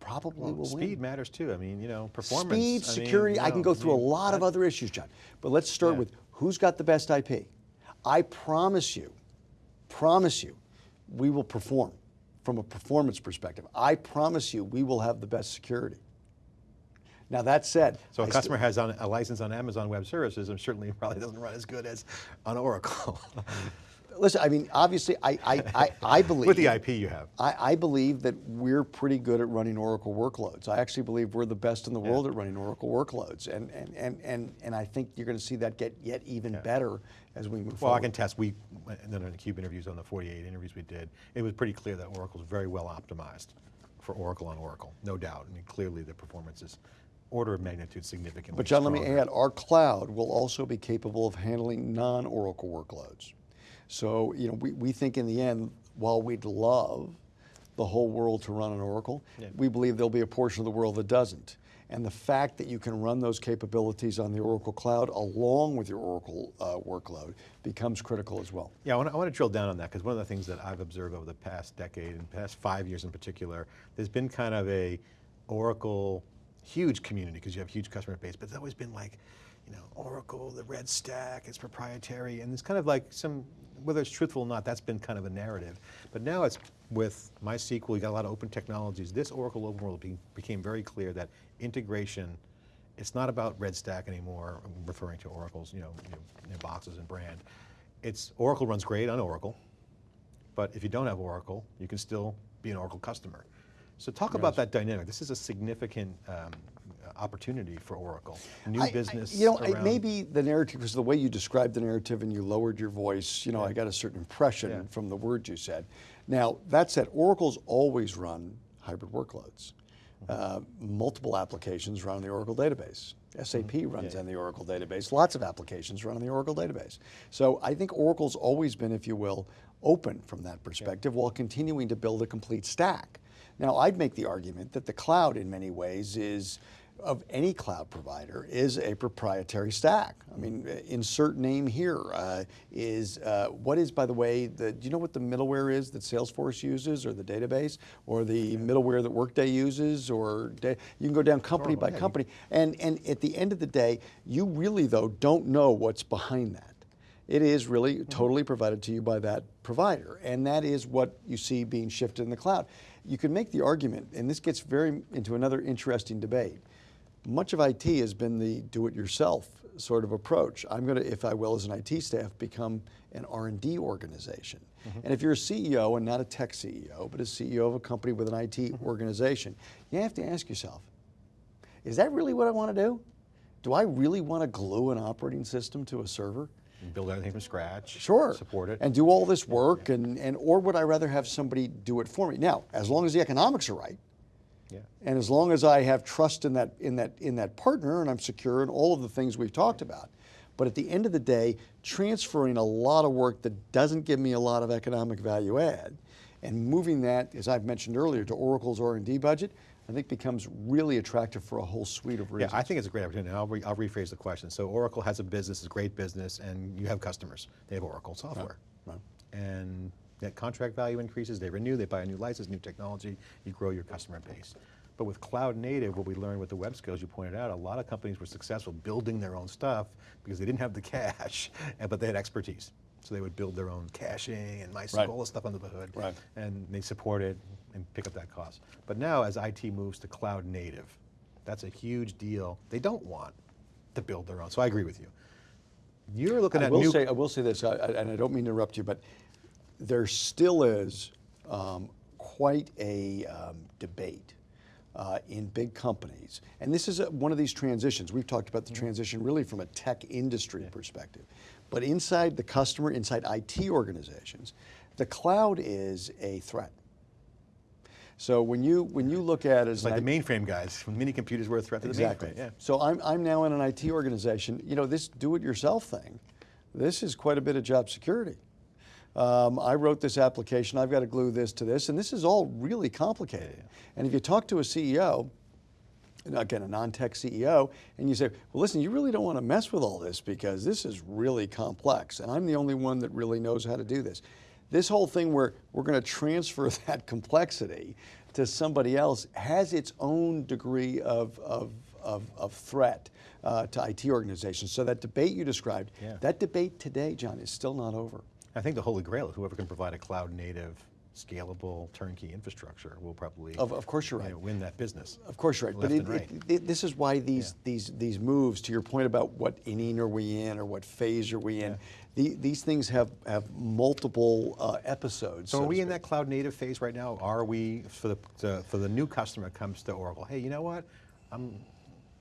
probably Well, will win. speed matters too. I mean, you know, performance. Speed, I mean, security, you I can know, go I through a mean, lot of other issues, John. But let's start Yeah. with who's got the best IP. I promise you, promise you, we will perform from a performance perspective. I promise you, we will have the best security. Now that said, So a I customer has on, a license on Amazon Web Services and certainly probably doesn't run as good as on Oracle. listen, I mean, obviously, I, I, I, I believe With the IP you have. I, I believe that we're pretty good at running Oracle workloads. I actually believe we're the best in the world at running Oracle workloads, and and and and, and I think you're going to see that get yet even better as we move Well, I forward. can test, we, then in the CUBE interviews on the 48 interviews we did, it was pretty clear that Oracle's very well optimized for Oracle on Oracle, no doubt. I mean, clearly the performance is order of magnitude significantly But John, let me add, our cloud will also be capable of handling non-Oracle workloads. So, you know, we, we think in the end, while we'd love the whole world to run on Oracle, Yeah. we believe there'll be a portion of the world that doesn't. And the fact that you can run those capabilities on the Oracle cloud along with your Oracle uh, workload becomes critical as well. Yeah, I want, to, I want to drill down on that because one of the things that I've observed over the past decade and past five years in particular, there's been kind of a Oracle huge community because you have huge customer base, but it's always been like, you know, Oracle, the red stack, it's proprietary, and it's kind of like some, whether it's truthful or not, that's been kind of a narrative. But now it's with MySQL, you got a lot of open technologies. This Oracle Open World be, became very clear that integration, it's not about red stack anymore, referring to Oracle's, you know, you know, boxes and brand. It's Oracle runs great on Oracle, but if you don't have Oracle, you can still be an Oracle customer. So talk about that dynamic. This is a significant um, opportunity for Oracle. New I- I- business. you know, around- may be the narrative because the way you described the narrative and you lowered your voice, you know, I got a certain impression Yeah. from the words you said. Now, that said, Oracle's always run hybrid workloads. Uh, multiple applications run on the Oracle database. SAP runs on the Oracle database. Lots of applications run on the Oracle database. So I think Oracle's always been, if you will, open from that perspective while continuing to build a complete stack. Now, I'd make the argument that the cloud, in many ways, is of any cloud provider is a proprietary stack. I mean, insert name here uh, is uh, what is, by the way, the, do you know what the middleware is that Salesforce uses, or the database, or the middleware that Workday uses, or you can go down company by yeah, company, and and at the end of the day, you really though don't know what's behind that. It is really totally provided to you by that provider, and that is what you see being shifted in the cloud. You can make the argument, and this gets very into another interesting debate. Much of IT has been the do-it-yourself sort of approach. I'm going to, if I will, as an IT staff, become an R&D organization. Mm-hmm. And if you're a CEO and not a tech CEO, but a CEO of a company with an IT mm-hmm. organization, you have to ask yourself, is that really what I want to do? Do I really want to glue an operating system to a server? build everything from scratch. Sure. Support it. And do all this work, and, and or would I rather have somebody do it for me? Now, as long as the economics are right, yeah. and as long as I have trust in that in that in that partner, and I'm secure in all of the things we've talked about. But at the end of the day, transferring a lot of work that doesn't give me a lot of economic value add, and moving that, as I've mentioned earlier, to Oracle's R&D budget, I think becomes really attractive for a whole suite of reasons. Yeah. I think it's a great opportunity. I'll, re, I'll rephrase the question. So Oracle has a business, it's a great business, and you have customers. They have Oracle software. right. And that contract value increases, they renew, they buy a new license, new technology, you grow your customer base. But with cloud native, what we learned with the web scale you pointed out, a lot of companies were successful building their own stuff because they didn't have the cash, but they had expertise. So they would build their own caching and MySQL, Right. all the stuff under the hood. Right. And they support it and pick up that cost. But now as IT moves to cloud native, that's a huge deal. They don't want to build their own. So I agree with you. You're looking I at will new. say, I will say this, I- I- and I don't mean to interrupt you, but there still is um, quite a um, debate uh, in big companies, and this is a, one of these transitions. We've talked about the Mm-hmm. transition really from a tech industry perspective, but inside the customer, inside IT organizations, the cloud is a threat. So when you when you look at it as like the mainframe guys. When mini computers were a threat to Exactly. the mainframe. Yeah. So I'm, I'm now in an IT organization. You know, this do-it-yourself thing, this is quite a bit of job security. Um, I wrote this application. I've got to glue this to this, and this is all really complicated. And if you talk to a CEO, again, a non-tech CEO, and you say, well, listen, you really don't want to mess with all this because this is really complex, and I'm the only one that really knows how to do this. This whole thing where we're going to transfer that complexity to somebody else has its own degree of, of, of, of threat uh, to IT organizations. So that debate you described, Yeah. that debate today, John, is still not over. I think the holy grail is whoever can provide a cloud native, scalable, turnkey infrastructure will probably Of- of course you're you right. know, win that business. Of course, you're right. But it, right. it- it- this is why these these these moves, to your point about what inning are we in or what phase are we in, Yeah. the, these things have have multiple uh, episodes. So are we in that cloud native phase right now? Are we for the, the for the new customer comes to Oracle? Hey, you know what? I'm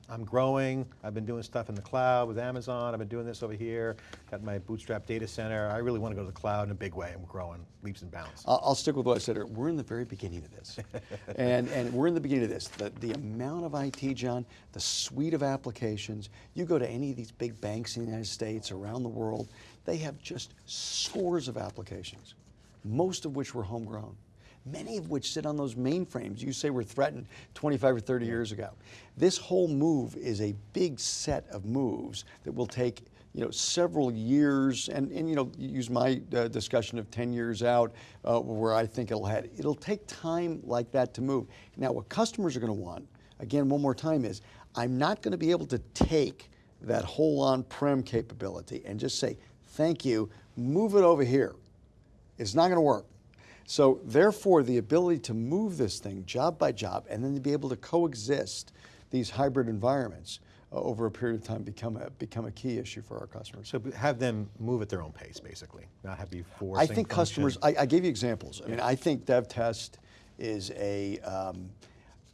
I'm growing. I've been doing stuff in the cloud with Amazon. I've been doing this over here. Got my bootstrap data center. I really want to go to the cloud in a big way. I'm growing leaps and bounds. I'll, I'll stick with what I said. earlier. We're in the very beginning of this, and and we're in the beginning of this. The the amount of IT, John, the suite of applications. You go to any of these big banks in the United States, around the world, they have just scores of applications, most of which were homegrown. Many of which sit on those mainframes you say were threatened 25 or 30 years ago. This whole move is a big set of moves that will take you know, several years, and, and you know, use my uh, discussion of 10 years out, uh, where I think it'll head. It'll take time like that to move. Now, what customers are going to want, again, one more time, is I'm not going to be able to take that whole on-prem capability and just say, thank you, move it over here. It's not going to work. So therefore, the ability to move this thing job by job and then to be able to coexist these hybrid environments uh, over a period of time become a, become a key issue for our customers. So have them move at their own pace, basically, not have you forcing. I think function. customers, I, I gave you examples. I mean, I think dev test is a, um,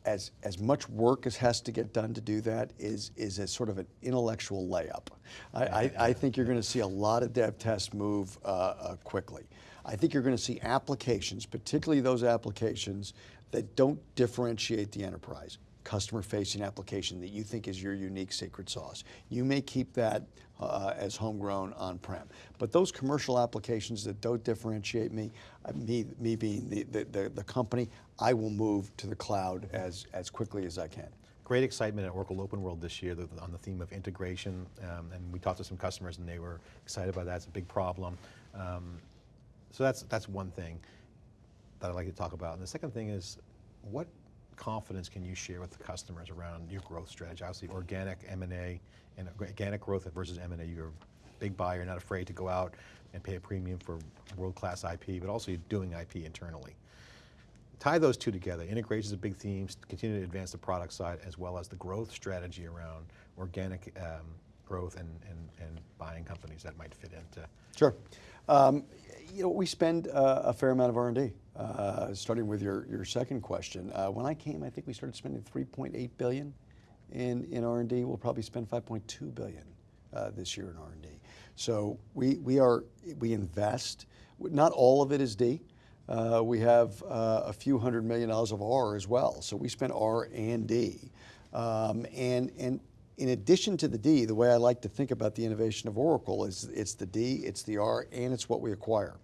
as, as much work as has to get done to do that is, is a sort of an intellectual layup. I, I, I think you're going to see a lot of dev tests move uh, uh, quickly. I think you're going to see applications, particularly those applications that don't differentiate the enterprise, customer facing application that you think is your unique secret sauce. You may keep that uh, as homegrown on-prem. But those commercial applications that don't differentiate me, uh, me, me being the, the, the, company, I will move to the cloud as, as quickly as I can. Great excitement at Oracle Open World this year on the theme of integration, um, and we talked to some customers and they were excited about that. It's a big problem. Um, so that's that's one thing that I'd like to talk about. And the second thing is, what confidence can you share with the customers around your growth strategy? Obviously, organic M&A and organic growth versus M&A. You're a big buyer, you're not afraid to go out and pay a premium for world-class IP, but also you're doing IP internally. Tie those two together. Integration is a big theme. Continue to advance the product side as well as the growth strategy around organic um, growth and, and, and buying companies that might fit into. Sure. Um, you know, we spend uh, a fair amount of R&D. Uh, starting with your, your second question, uh, when I came, I think we started spending 3.8 billion in, in R&D. We'll probably spend 5.2 billion uh, this year in R&D. So we, we are we invest. Not all of it is D. Uh, we have uh, a few hundred million dollars of R as well. So we spend R and D. Um, and, and in addition to the D, the way I like to think about the innovation of Oracle is it's the D, it's the R, and it's what we acquire.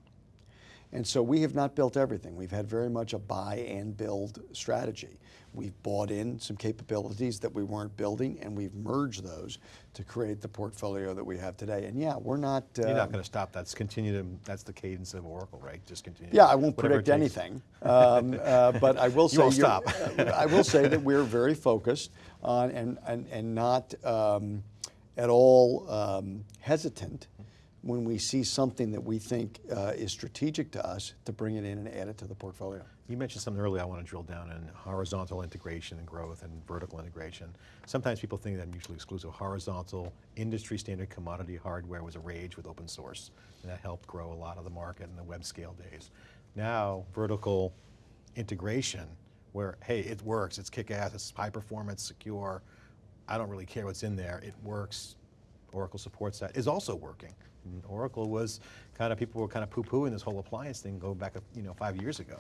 And so we have not built everything. We've had very much a buy and build strategy. We've bought in some capabilities that we weren't building, and we've merged those to create the portfolio that we have today. And yeah, we're not. You're not um, going to stop. That's continue to. That's the cadence of Oracle, right? Just continue. Yeah, I won't predict anything, um, uh, but I will say won't you're- stop. uh, I will say that we're very focused and and and not um, at all um, hesitant when we see something that we think uh, is strategic to us to bring it in and add it to the portfolio. You mentioned something earlier I want to drill down in horizontal integration and growth and vertical integration. Sometimes people think that mutually exclusive. Horizontal, industry standard commodity hardware was a rage with open source, and that helped grow a lot of the market in the web scale days. Now, vertical integration, where, hey, it works, it's kick-ass, it's high performance, secure, I don't really care what's in there, it works, Oracle supports that, is also working. And Oracle was kind of, people were kind of poo-pooing this whole appliance thing going back, you know, five years ago.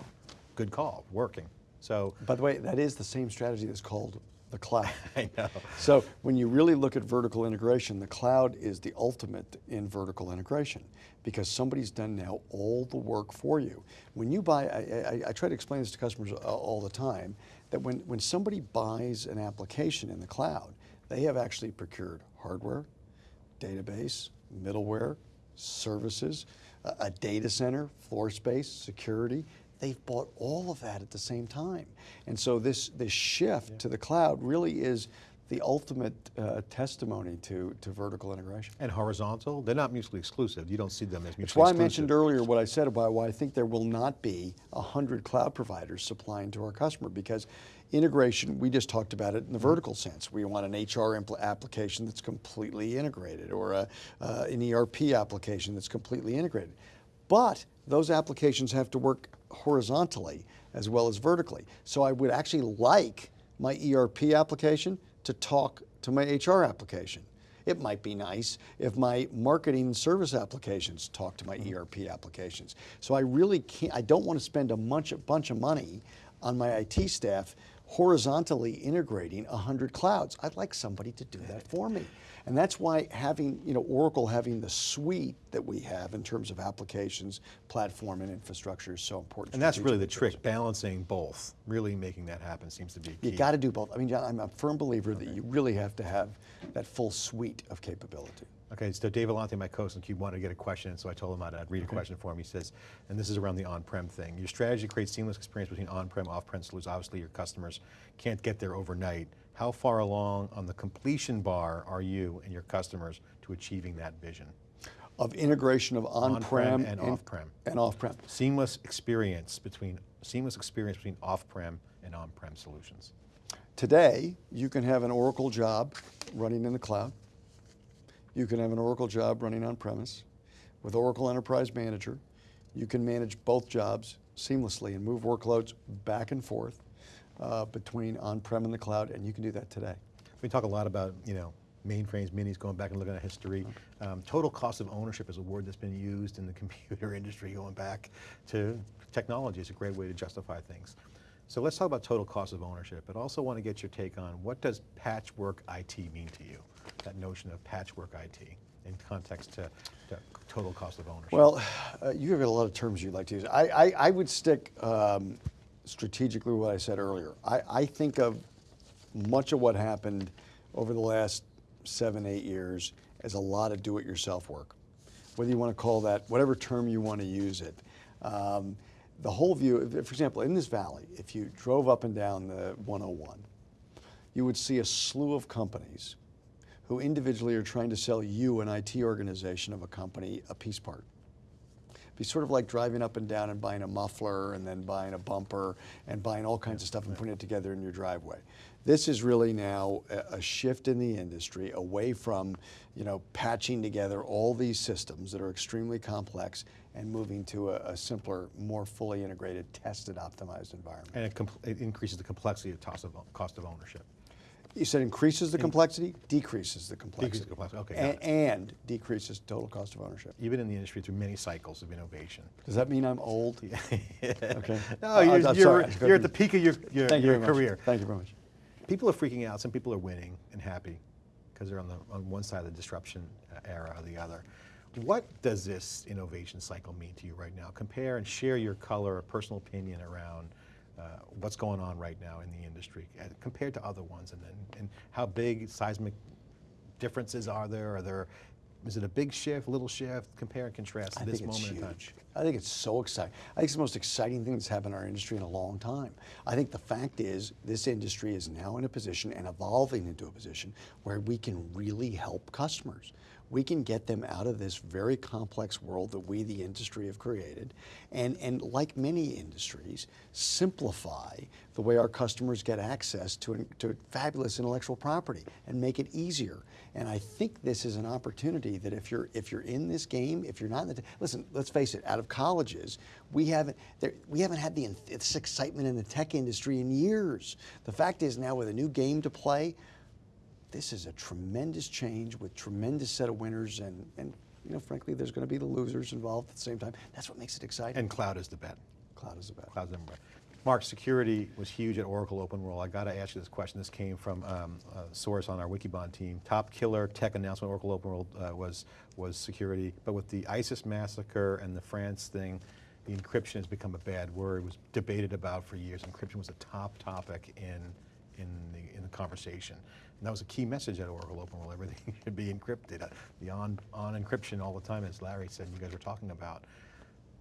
Good call, working. So, By the way, that is the same strategy that's called the cloud. I know. So when you really look at vertical integration, the cloud is the ultimate in vertical integration because somebody's done now all the work for you. When you buy, I, I, I try to explain this to customers uh, all the time, that when, when somebody buys an application in the cloud, they have actually procured hardware, database, middleware, services, a, a data center, floor space, security. They've bought all of that at the same time. And so this, this shift to the cloud really is the ultimate uh, testimony to, to vertical integration. And horizontal, they're not mutually exclusive. You don't see them as mutually exclusive. That's why I mentioned earlier what I said about why I think there will not be 100 cloud providers supplying to our customer because integration, we just talked about it in the vertical sense. We want an HR application that's completely integrated or a, uh, an ERP application that's completely integrated. But those applications have to work horizontally as well as vertically. So I would actually like my ERP application to talk to my HR application. It might be nice if my marketing service applications talk to my mm-hmm. ERP applications. So I really can't, I don't want to spend a bunch, a bunch of money on my IT staff horizontally integrating 100 clouds. I'd like somebody to do that for me. And that's why having, you know, Oracle having the suite that we have in terms of applications, platform, and infrastructure is so important. And that's really the trick, balancing both. Really making that happen seems to be key. You got to do both. I mean, John, I'm a firm believer that you really have to have that full suite of capability. Okay, so Dave Vellante, my co-host in Cube, wanted to get a question, so I told him I'd, I'd read a question for him. He says, and this is around the on-prem thing. Your strategy creates seamless experience between on-prem, off-prem solutions. Obviously, your customers can't get there overnight. How far along on the completion bar are you and your customers to achieving that vision? Of integration of on-prem and off-prem. And off-prem. Seamless experience between seamless experience between off-prem and on-prem solutions. Today, you can have an Oracle job running in the cloud. You can have an Oracle job running on premise. With Oracle Enterprise Manager, you can manage both jobs seamlessly and move workloads back and forth uh, between on-prem and the cloud, and you can do that today. We talk a lot about, you know, mainframes, minis, going back and looking at history. Um, total cost of ownership is a word that's been used in the computer industry going back to technology. It's a great way to justify things. So let's talk about total cost of ownership, but also want to get your take on what does patchwork IT mean to you? That notion of patchwork IT in context to, to total cost of ownership. Well, uh, you have a lot of terms you'd like to use. I, I, I would stick um, strategically what I said earlier. I, I think of much of what happened over the last seven, eight years as a lot of do-it-yourself work. Whether you want to call that, whatever term you want to use it. Um, the whole view, for example, in this valley, if you drove up and down the 101, you would see a slew of companies who individually are trying to sell you, an IT organization of a company, a piece part. Be sort of like driving up and down and buying a muffler and then buying a bumper and buying all kinds of stuff and putting it together in your driveway. This is really now a, a shift in the industry away from, you know, patching together all these systems that are extremely complex and moving to a, a simpler, more fully integrated, tested, optimized environment. and it, it increases the complexity of cost of, cost of ownership. You said increases the complexity, decreases the complexity. the complexity, okay, A- got it. And decreases total cost of ownership. You've been in the industry through many cycles of innovation. Does that mean I'm old? Okay. No, you're, I'm you're, sorry, you're at the peak of your, your, Thank you your very much. career. Thank you very much. People are freaking out. Some people are winning and happy because they're on, the, on one side of the disruption uh, era or the other. What does this innovation cycle mean to you right now? Compare and share your color or personal opinion around uh, what's going on right now in the industry uh, compared to other ones and, then, and how big seismic differences are there? Are there, is it a big shift, little shift? Compare and contrast I this moment in time. huge. I think it's so exciting. I think it's the most exciting thing that's happened in our industry in a long time. I think the fact is this industry is now in a position and evolving into a position where we can really help customers. We can get them out of this very complex world that we, the industry, have created, and, and like many industries, simplify the way our customers get access to, to fabulous intellectual property and make it easier. And I think this is an opportunity that if you're if you're in this game, if you're not in the listen, let's face it, out of colleges, we haven't there, we haven't had the this excitement in the tech industry in years. The fact is now with a new game to play, this is a tremendous change with tremendous set of winners and and you know frankly there's going to be the losers involved at the same time. That's what makes it exciting. And cloud is the bet. cloud is the bet. Cloud's number one. Mark, security was huge at Oracle Open World. I got to ask you this question. This came from um, a source on our Wikibon team. Top killer tech announcement Oracle Open World uh, was, was security, but with the ISIS massacre and the France thing, the encryption has become a bad word. It was debated about for years. Encryption was a top topic in, in, the, in the conversation. That was a key message at Oracle Open World. Everything should be encrypted. Uh, The on, on encryption all the time, as Larry said, you guys were talking about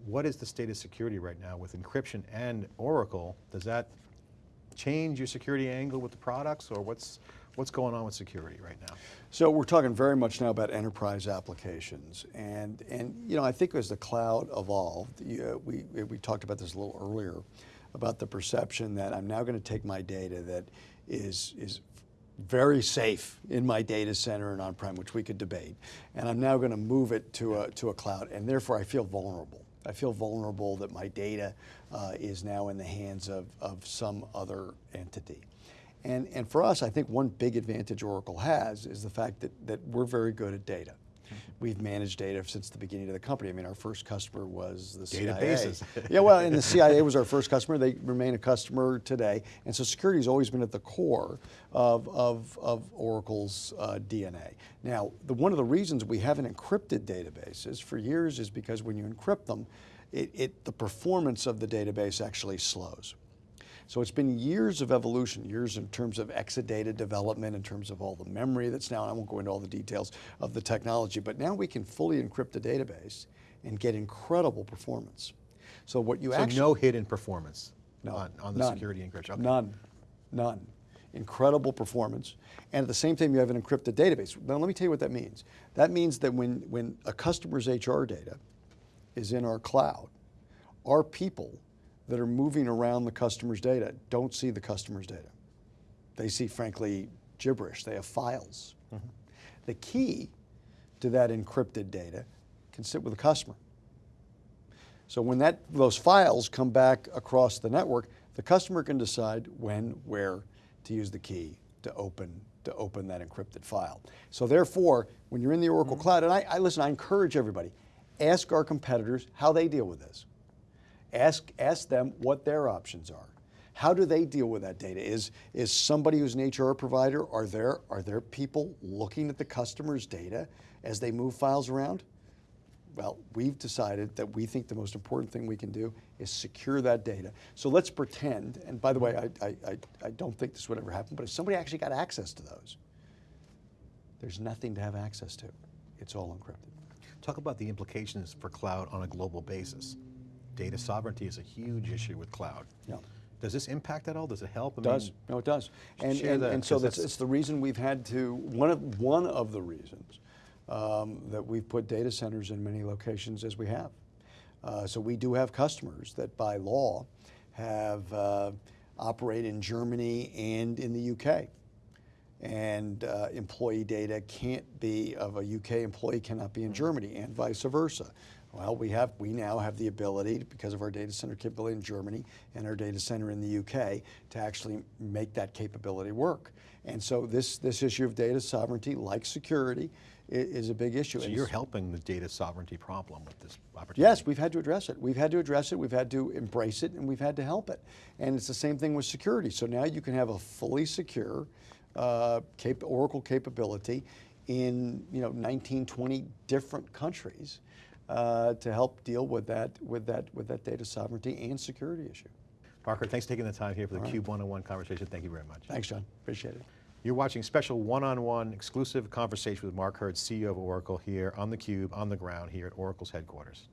what is the state of security right now with encryption and Oracle? Does that change your security angle with the products or what's, what's going on with security right now? So we're talking very much now about enterprise applications, and and you know I think as the cloud evolved, uh, we we talked about this a little earlier, about the perception that I'm now going to take my data that is is very safe in my data center and on-prem, which we could debate, and I'm now going to move it to a to a cloud, and therefore I feel vulnerable. I feel vulnerable that my data uh, is now in the hands of, of some other entity. And, and for us, I think one big advantage Oracle has is the fact that, that we're very good at data. We've managed data since the beginning of the company. I mean, our first customer was the Databases. CIA. yeah, well, and the CIA was our first customer. They remain a customer today. And so security has always been at the core of, of, of Oracle's uh, DNA. Now, the, one of the reasons we haven't encrypted databases for years is because when you encrypt them, it, it, the performance of the database actually slows. So it's been years of evolution, years in terms of Exadata development, in terms of all the memory that's now, I won't go into all the details of the technology, but now we can fully encrypt a database and get incredible performance. So what you So actually- no hidden performance on, on the none. security encryption? Okay. None, none. Incredible performance. And at the same time, you have an encrypted database. Now, let me tell you what that means. That means that when, when a customer's HR data is in our cloud, our people that are moving around the customer's data don't see the customer's data. They see, frankly, gibberish. They have files. Mm-hmm. The key to that encrypted data can sit with the customer. So when that, those files come back across the network, the customer can decide when, where to use the key to open, to open that encrypted file. So therefore, when you're in the Oracle mm-hmm. Cloud, and I, I listen, I encourage everybody, ask our competitors how they deal with this. Ask, ask them what their options are. How do they deal with that data? Is, is somebody who's an HR provider, are there, are there people looking at the customer's data as they move files around? Well, we've decided that we think the most important thing we can do is secure that data. So let's pretend, and by the way, I, I, I, I don't think this would ever happen, but if somebody actually got access to those, there's nothing to have access to. It's all encrypted. Talk about the implications for cloud on a global basis. Data sovereignty is a huge issue with cloud. Yeah. Does this impact at all? Does it help? I It does. mean, No, it does. And, and, that, and so that's, that's- it's the reason we've had to, one of, one of the reasons um, that we've put data centers in many locations as we have. Uh, so we do have customers that by law have uh, operate in Germany and in the UK. And uh, employee data can't be, of a UK employee cannot be in Germany and vice versa. Well, we have, we now have the ability, because of our data center capability in Germany and our data center in the UK, to actually make that capability work. And so this, this issue of data sovereignty, like security, is a big issue. So you're helping the data sovereignty problem with this opportunity? Yes, we've had to address it. We've had to address it, we've had to embrace it, and we've had to help it. And it's the same thing with security. So now you can have a fully secure uh, cap- Oracle capability in you know 19, 20 different countries uh, to help deal with that with that with that data sovereignty and security issue. Parker, thanks for taking the time here for the Cube 101 conversation. Thank you very much. Thanks, John. Appreciate it. You're watching special one-on-one exclusive conversation with Mark Hurd, CEO of Oracle here on theCUBE, on the ground here at Oracle's headquarters.